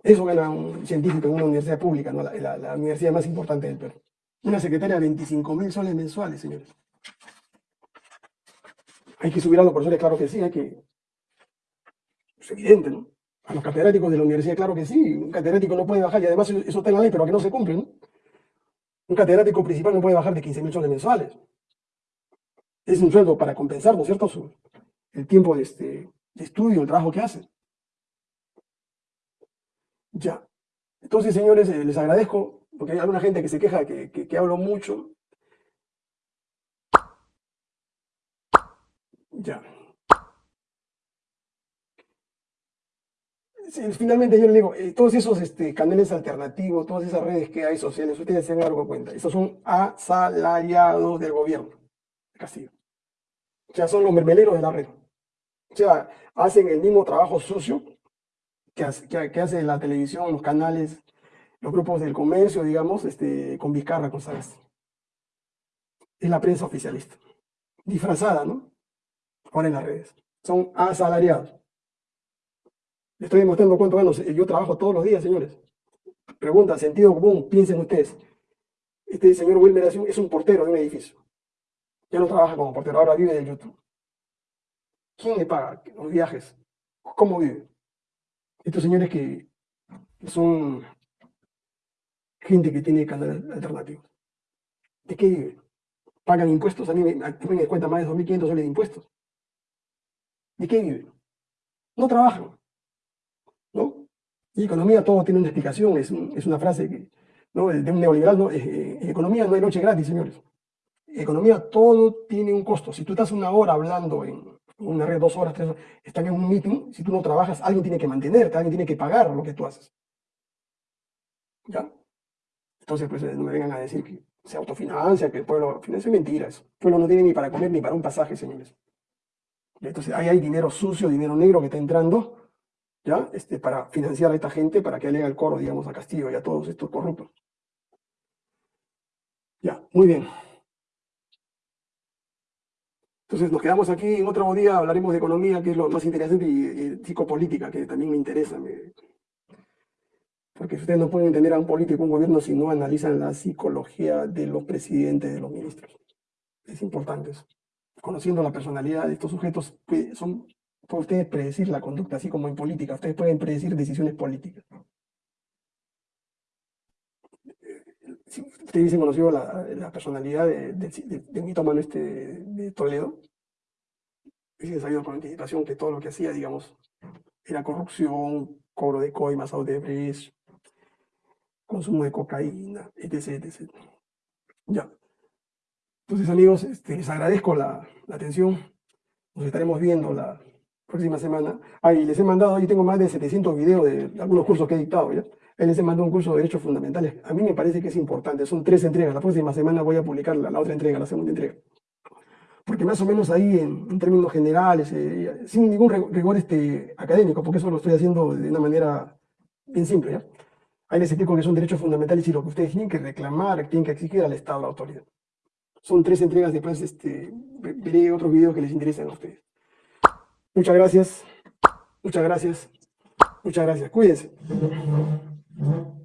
Eso gana un científico en una universidad pública, la, universidad más importante del Perú. Una secretaria de 25 mil soles mensuales, señores. Hay que subir a los profesores, claro que sí, hay que es evidente, ¿no? A los catedráticos de la universidad, claro que sí. Un catedrático no puede bajar, y además eso está en la ley, pero que no se cumple, ¿no? Un catedrático principal no puede bajar de 15 mil soles mensuales. Es un sueldo para compensar, ¿no es cierto?, el tiempo de, este, estudio, el trabajo que hace. Ya. Entonces, señores, eh, les agradezco, porque hay alguna gente que se queja que, que hablo mucho. Ya. finalmente yo le digo, eh, todos esos este, canales alternativos, todas esas redes que hay sociales, ustedes se han dado cuenta, esos son asalariados del gobierno de Castillo. O sea, son los mermeleros de la red. O sea, hacen el mismo trabajo sucio que hace, la televisión, los canales, los grupos del comercio, digamos, este, con Vizcarra, con Sagasti. Es la prensa oficialista. Disfrazada, ¿no? Ahora en las redes. Son asalariados estoy demostrando cuánto gano. Yo trabajo todos los días, señores. Pregunta, sentido común, piensen ustedes. Este señor Wilmer es un portero de un edificio. Ya no trabaja como portero, ahora vive de YouTube. ¿Quién le paga los viajes? ¿Cómo vive? Estos señores que son gente que tiene canales alternativos. ¿De qué vive? ¿Pagan impuestos? A mí me, me cuenta más de 2.500 soles de impuestos. ¿De qué vive? No trabajan. ¿no? Y economía todo tiene una explicación, es, es una frase que, ¿no? de un neoliberal, ¿no? economía no hay noche gratis, señores. Economía todo tiene un costo. Si tú estás una hora hablando en una red, dos horas, tres horas, están en un meeting, si tú no trabajas, alguien tiene que mantenerte, alguien tiene que pagar lo que tú haces. ¿Ya? Entonces, pues no me vengan a decir que se autofinancia, que el pueblo financia, es mentira eso. El pueblo no tiene ni para comer ni para un pasaje, señores. Entonces, ahí hay dinero sucio, dinero negro que está entrando ¿ya? Este, para financiar a esta gente, para que le el coro, digamos, a Castillo y a todos estos corruptos. Ya, muy bien. Entonces nos quedamos aquí, en otro día hablaremos de economía, que es lo más interesante, y, psicopolítica, que también me interesa. Porque ustedes no pueden entender a un político, un gobierno, si no analizan la psicología de los presidentes, de los ministros. Es importante eso. Conociendo la personalidad de estos sujetos, son Pueden ustedes predecir la conducta, así como en política. Ustedes pueden predecir decisiones políticas. Ustedes dicen conocido la, la personalidad de, de, de, este de Toledo, es sabido con anticipación que todo lo que hacía, digamos, era corrupción, cobro de coimas, Odebrecht, consumo de cocaína, etc, etc. Ya. Entonces, amigos, este, les agradezco la, la atención. Nos estaremos viendo la, próxima semana. Ahí les he mandado, ahí tengo más de 700 videos de algunos cursos que he dictado, ¿ya? Les he mandado un curso de Derechos Fundamentales. A mí me parece que es importante, son tres entregas. La próxima semana voy a publicar la, otra entrega, la segunda entrega. Porque más o menos ahí, en, términos generales, eh, sin ningún rigor este, académico, porque eso lo estoy haciendo de una manera bien simple, ¿ya? Ahí les explico que son derechos fundamentales y lo que ustedes tienen que reclamar, tienen que exigir al Estado, la autoridad. Son tres entregas, después este, veré otros videos que les interesen a ustedes. Muchas gracias. Muchas gracias. Muchas gracias. Cuídense. Mm-hmm.